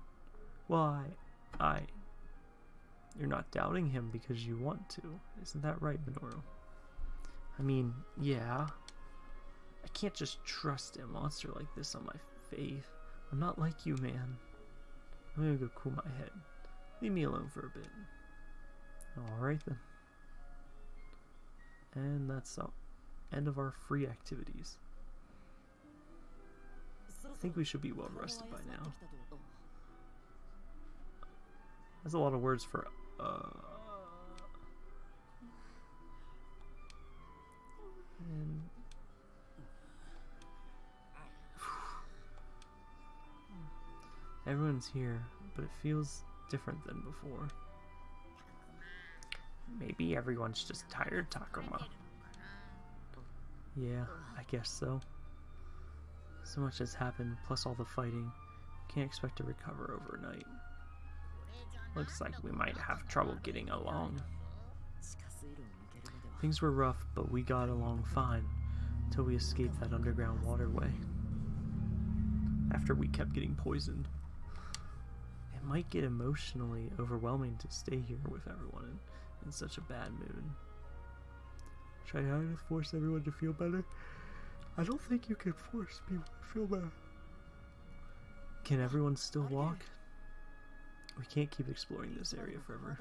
Speaker 1: Why, I... You're not doubting him because you want to. Isn't that right, Minoru? I mean, yeah. I can't just trust a monster like this on my faith. I'm not like you, man. I'm gonna go cool my head. Leave me alone for a bit. Alright then. And that's the end of our free activities. I think we should be well rested by now. That's a lot of words for uh Here, but it feels different than before.
Speaker 2: Maybe everyone's just tired, Takuma.
Speaker 1: Yeah, I guess so. So much has happened, plus all the fighting. Can't expect to recover overnight.
Speaker 2: Looks like we might have trouble getting along.
Speaker 1: Things were rough, but we got along fine until we escaped that underground waterway. After we kept getting poisoned. It might get emotionally overwhelming to stay here with everyone in, in such a bad mood. Try hard to force everyone to feel better. I don't think you can force people to feel better. Can everyone still walk? We can't keep exploring this area forever.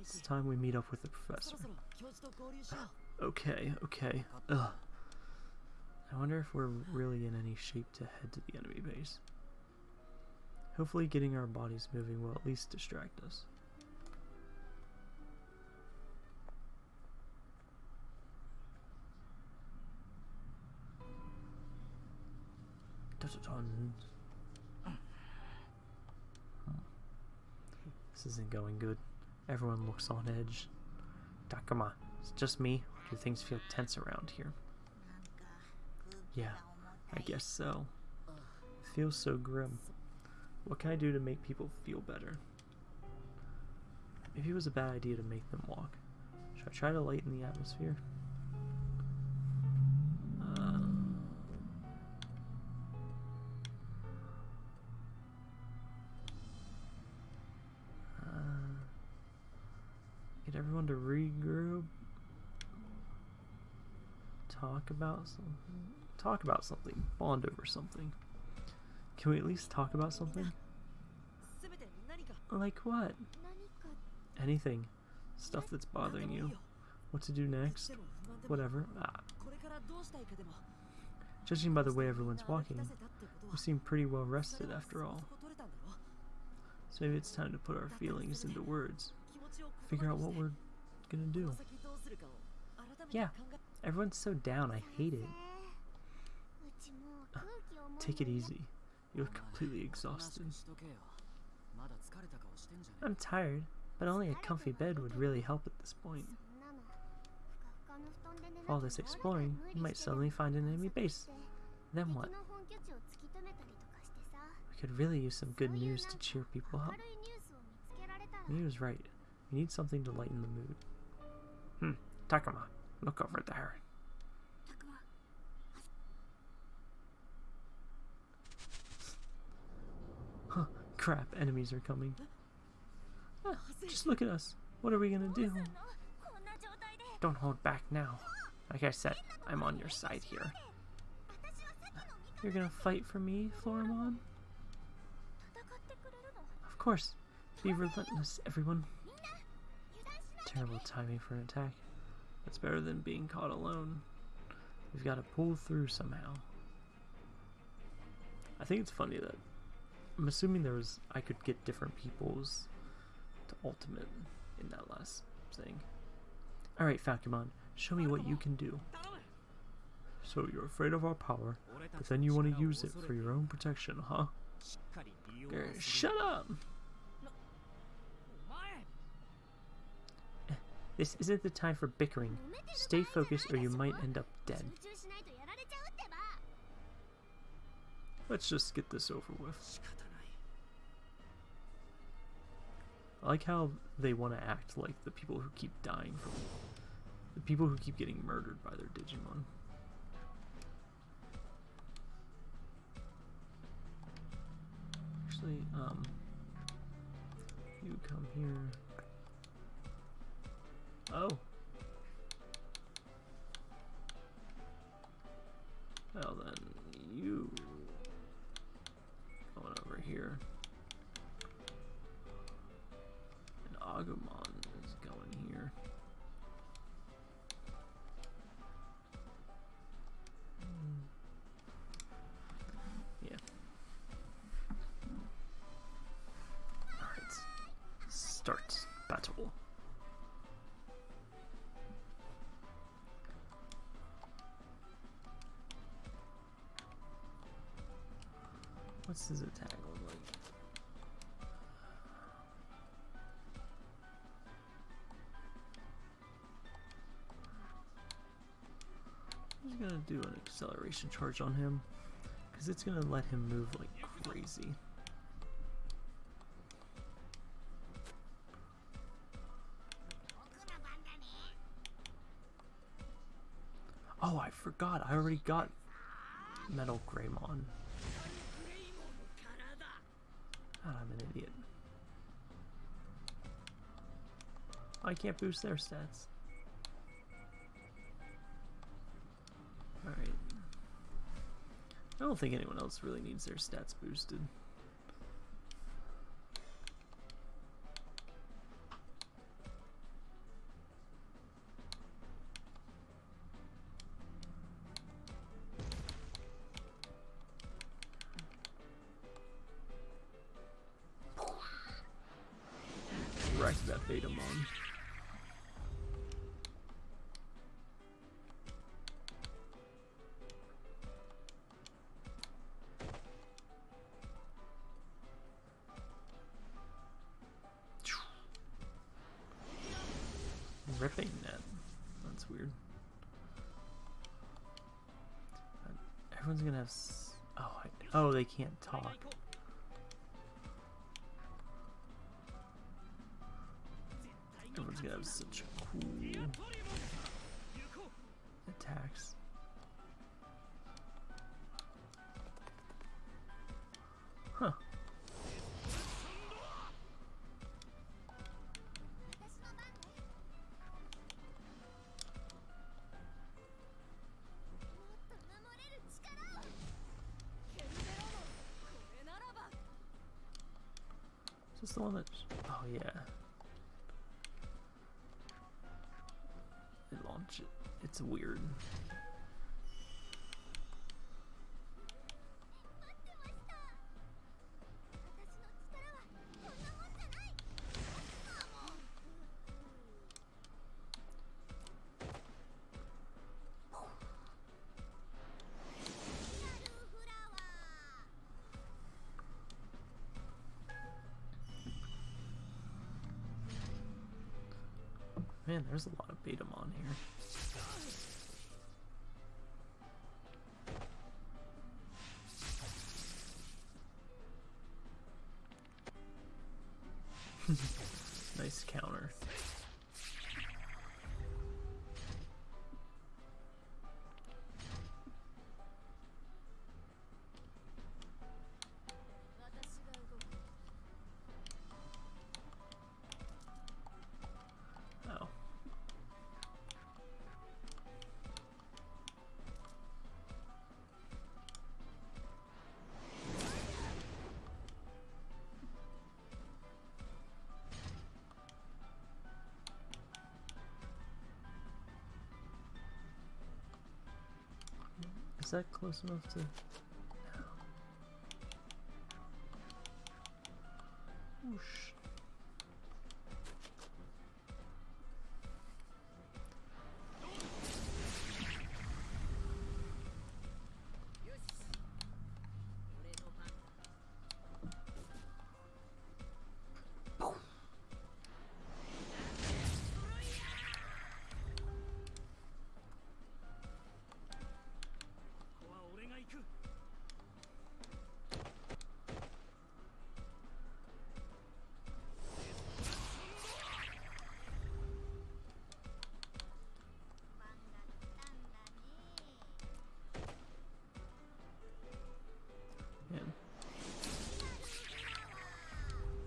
Speaker 1: It's time we meet up with the professor. Okay, okay. Ugh. I wonder if we're really in any shape to head to the enemy base. Hopefully getting our bodies moving will at least distract us. This isn't going good. Everyone looks on edge. Takuma, it's just me. Do things feel tense around here? Yeah, I guess so. It feels so grim. What can I do to make people feel better? Maybe it was a bad idea to make them walk. Should I try to lighten the atmosphere? Uh, uh, get everyone to regroup. Talk about something. Talk about something. Bond over something. Can we at least talk about something? Like what? Anything. Stuff that's bothering you. What to do next? Whatever. Ah. Judging by the way everyone's walking, we seem pretty well rested after all. So maybe it's time to put our feelings into words. Figure out what we're gonna do. Yeah, everyone's so down, I hate it. Uh, take it easy. You look completely exhausted. I'm tired, but only a comfy bed would really help at this point. All this exploring, you might suddenly find an enemy base. Then what? We could really use some good news to cheer people up. Miu's right. We need something to lighten the mood. Hmm, Takuma, look over there. Huh, crap, enemies are coming. Just look at us. What are we gonna do? Don't hold back now. Like I said, I'm on your side here. You're gonna fight for me, Floramon? Of course. Be relentless, everyone. Terrible timing for an attack. That's better than being caught alone. We've got to pull through somehow. I think it's funny that I'm assuming there was I could get different peoples to ultimate in that last thing. Alright, Falcomon, show me what you can do. So you're afraid of our power, but then you want to use it for your own protection, huh? Shut up! Eh, this isn't the time for bickering. Stay focused or you might end up dead. Let's just get this over with. I like how they want to act like the people who keep dying from the people who keep getting murdered by their Digimon. Actually, um, you come here. Oh. Well then, you What's his attack look? I'm gonna do an acceleration charge on him because it's gonna let him move like crazy. Oh, I forgot. I already got Metal Greymon. I can't boost their stats. Alright. I don't think anyone else really needs their stats boosted. Oh, I, oh, they can't talk. Everyone's gonna have such cool this the one that? Oh yeah. It launch it. It's weird. Here. Is that close enough to?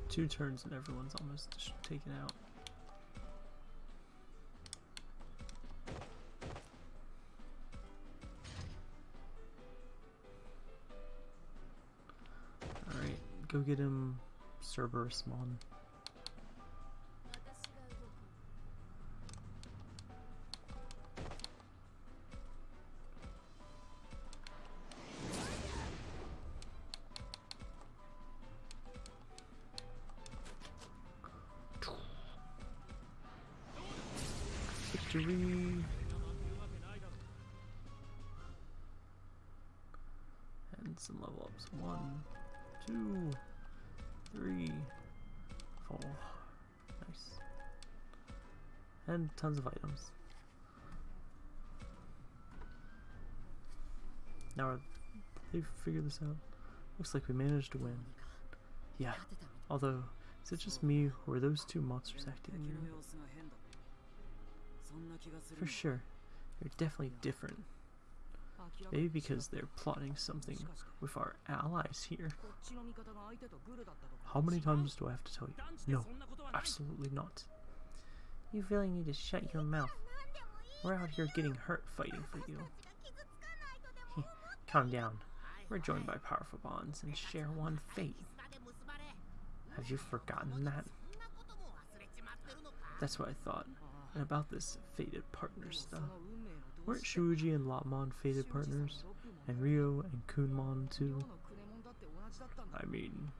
Speaker 1: Two turns and everyone's almost taken out. Alright, go get him Cerberumon. One, two, three, four. Nice. And tons of items. Now, they figured this out? Looks like we managed to win. Yeah, although, is it just me, or are those two monsters acting weird? For sure. They're definitely different. Maybe because they're plotting something with our allies here. How many times do I have to tell you? No, absolutely not. You really need to shut your mouth. We're out here getting hurt fighting for you. [laughs] Calm down. We're joined by powerful bonds and share one fate. Have you forgotten that? That's what I thought. And about this fated partner stuff. Weren't Shuji and Lopmon fated partners? And Ryo and Kunemon too? I mean,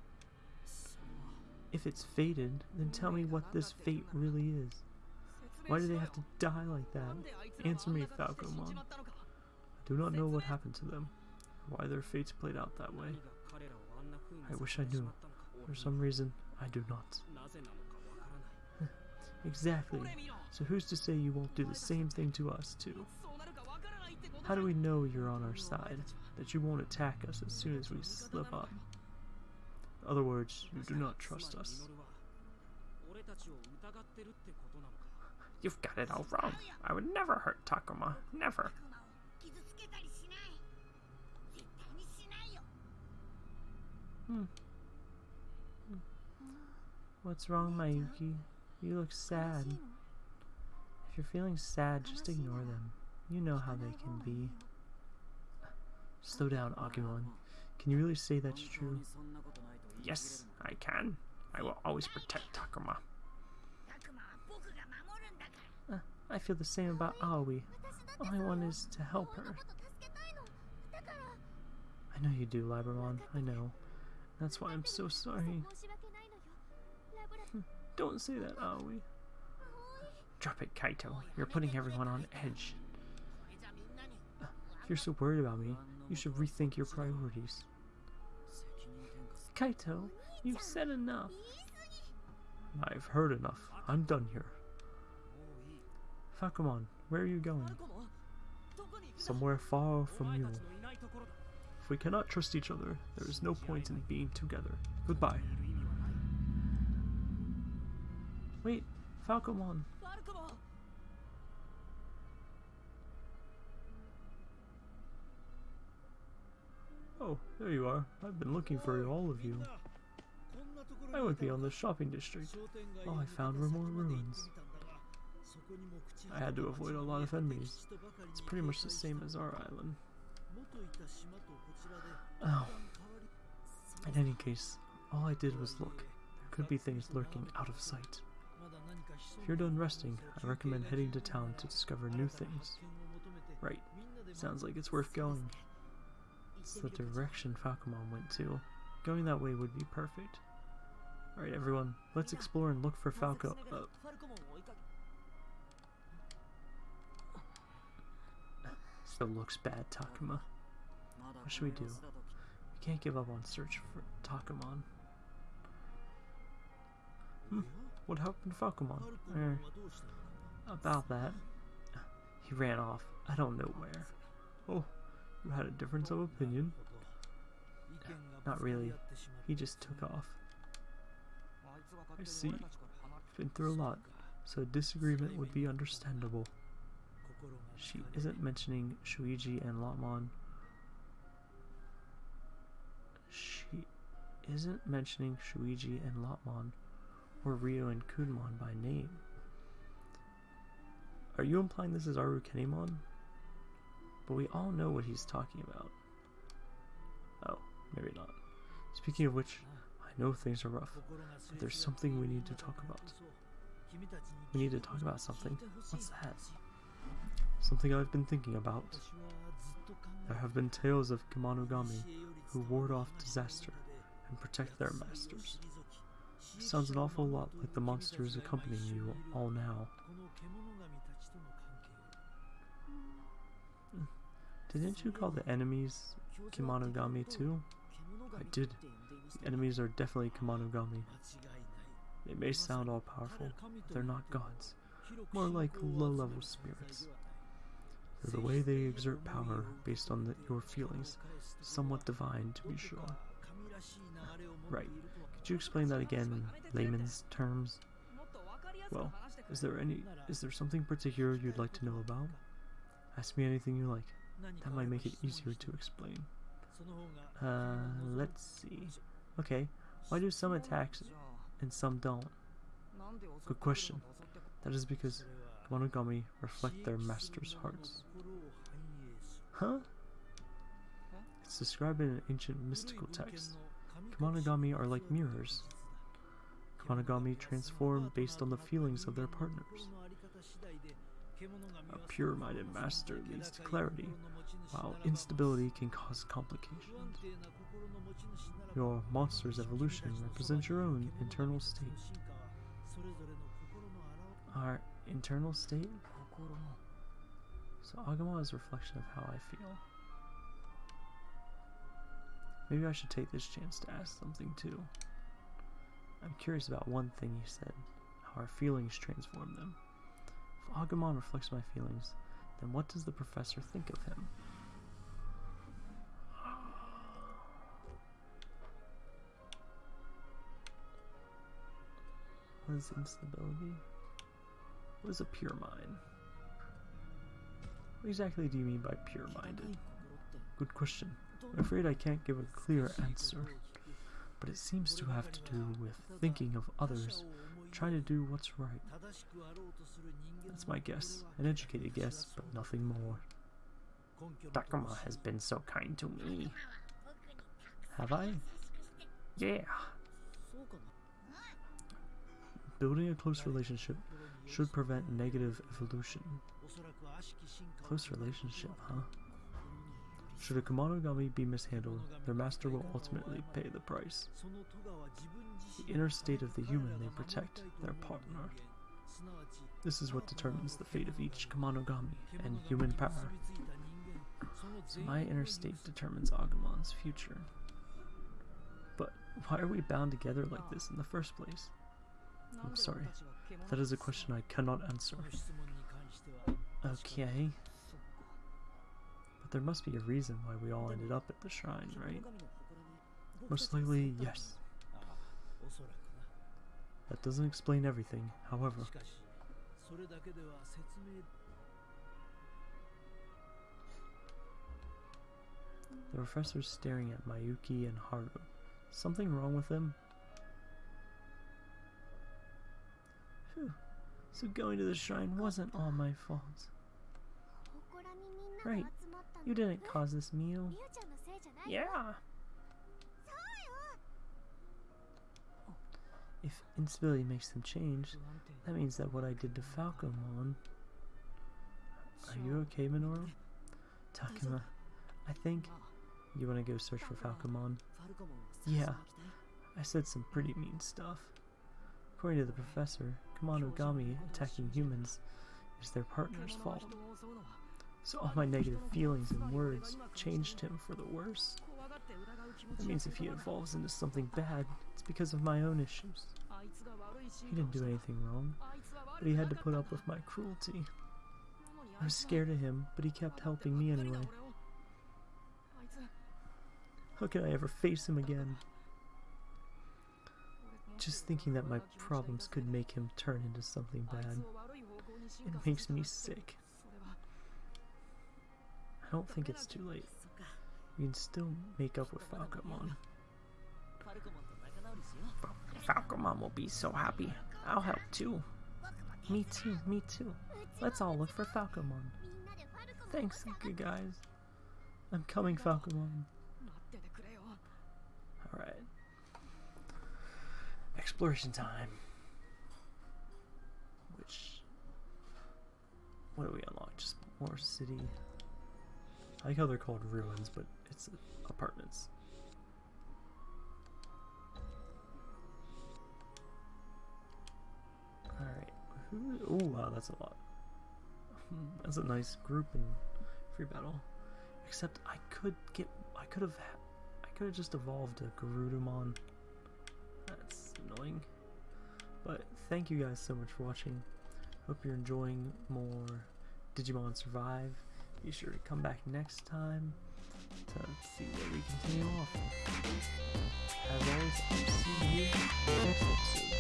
Speaker 1: if it's fated, then tell me what this fate really is. Why do they have to die like that? Answer me, Falcomon. I do not know what happened to them, why their fates played out that way. I wish I knew. For some reason, I do not. [laughs] exactly. So who's to say you won't do the same thing to us, too? How do we know you're on our side? That you won't attack us as soon as we slip up? In other words, you do not trust us. You've got it all wrong. I would never hurt Takuma. Never. Hmm. What's wrong, Mayuki? You look sad. If you're feeling sad, just ignore them. You know how they can be. Slow down, Agumon. Can you really say that's true? Yes, I can. I
Speaker 2: will always protect Takuma. Uh, I feel the same about Aoi. All I want is to help her. I know you do, Labramon. I know. That's why I'm so sorry. Don't say that, Aoi. Drop it, Kaito. You're putting everyone on edge. You're so worried about me, you should rethink your priorities. Kaito, you've said enough.
Speaker 1: I've heard enough. I'm done here. Falcomon, where are you going? Somewhere far from you. If we cannot trust each other, there is no point in being together. Goodbye.
Speaker 2: Wait, Falcomon.
Speaker 1: Oh, there you are. I've been looking for all of you. I went beyond the shopping district. All I found were more ruins. I had to avoid a lot of enemies. It's pretty much the same as our island. Oh. In any case, all I did was look. There could be things lurking out of sight. If you're done resting, I recommend heading to town to discover new things. Right. Sounds like it's worth going. The direction Falcomon went to. Going that way would be perfect. Alright everyone, let's explore and look for Falco- uh, Still looks bad, Takuma. What should we do? We can't give up on search for Takumon. Hmm, what happened to Falcomon? Er, about that. He ran off. I don't know where. Oh, you had a difference of opinion? Not really. He just took off. I see. Been through a lot, so disagreement would be understandable. She isn't mentioning Shuji and Lopmon. She isn't mentioning Shuji and Lopmon or Ryo and Kunemon by name. Are you implying this is Arukenimon? But we all know what he's talking about. Oh, maybe not. Speaking of which, I know things are rough, but there's something we need to talk about. We need to talk about something. What's that? Something I've been thinking about. There have been tales of Kemonogami who ward off disaster and protect their masters. Sounds an awful lot like the monsters accompanying you all now. Didn't you call the enemies Kemonogami too? I did. The enemies are definitely Kemonogami. They may sound all powerful, but they're not gods. More like low-level spirits. They're the way they exert power based on the, your feelings. Somewhat divine, to be sure. Right. Could you explain that again in layman's terms? Well, is there any is there something particular you'd like to know about? Ask me anything you like. That might make it easier to explain. Uh, let's see. Okay, why do some attacks and some don't? Good question. That is because Kemonogami reflect their master's hearts. Huh? It's described in an ancient mystical text. Kemonogami are like mirrors. Kemonogami transform based on the feelings of their partners. A pure-minded master leads to clarity, while instability can cause complications. Your monster's evolution represents your own internal state. Our internal state? So Agumon is a reflection of how I feel. Maybe I should take this chance to ask something too. I'm curious about one thing you said, how our feelings transform them. If Agumon reflects my feelings, then what does the professor think of him? What is instability? What is a pure mind? What exactly do you mean by pure-minded? Good question. I'm afraid I can't give a clear answer, but it seems to have to do with thinking of others, trying to do what's right. That's my guess, an educated guess, but nothing more.
Speaker 2: Takuma has been so kind to me.
Speaker 1: Have I?
Speaker 2: Yeah.
Speaker 1: Building a close relationship should prevent negative evolution. Close relationship, huh? Should a Kemonogami be mishandled, their master will ultimately pay the price. The inner state of the human may protect their partner. This is what determines the fate of each Kemonogami and human power. So my inner state determines Agumon's future. But why are we bound together like this in the first place? I'm sorry. That is a question I cannot answer. Okay. But there must be a reason why we all ended up at the shrine, right? Most likely, yes. That doesn't explain everything, however. The professor's staring at Mayuki and Haru. Something wrong with them? So going to the shrine wasn't all my fault. Right. You didn't cause this meal. Yeah. If instability makes them change, that means that what I did to Falcomon. Are you okay, Minoru? Takuma, I think you want to go search for Falcomon. Yeah, I said some pretty mean stuff. According to the professor, Kemonogami attacking humans is their partner's fault. So all my negative feelings and words changed him for the worse. That means if he evolves into something bad, it's because of my own issues. He didn't do anything wrong, but he had to put up with my cruelty. I was scared of him, but he kept helping me anyway. How can I ever face him again? Just thinking that my problems could make him turn into something bad, it makes me sick. I don't think it's too late. We can still make up with Falcomon. Falcomon will be so happy. I'll help too. Me too, me too. Let's all look for Falcomon. Thanks, good guys. I'm coming, Falcomon. Alright. Exploration time. Which. What do we unlock? Just more city. I like how they're called ruins, but it's apartments. Alright. Oh, wow, that's a lot. Hmm, that's a nice group in free battle. Except I could get. I could have. I could have just evolved a Garudamon. That's annoying. But thank you guys so much for watching. Hope you're enjoying more Digimon Survive. Be sure to come back next time to see where we continue off. As always, I'll see you in the next episode.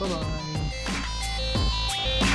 Speaker 1: Bye bye.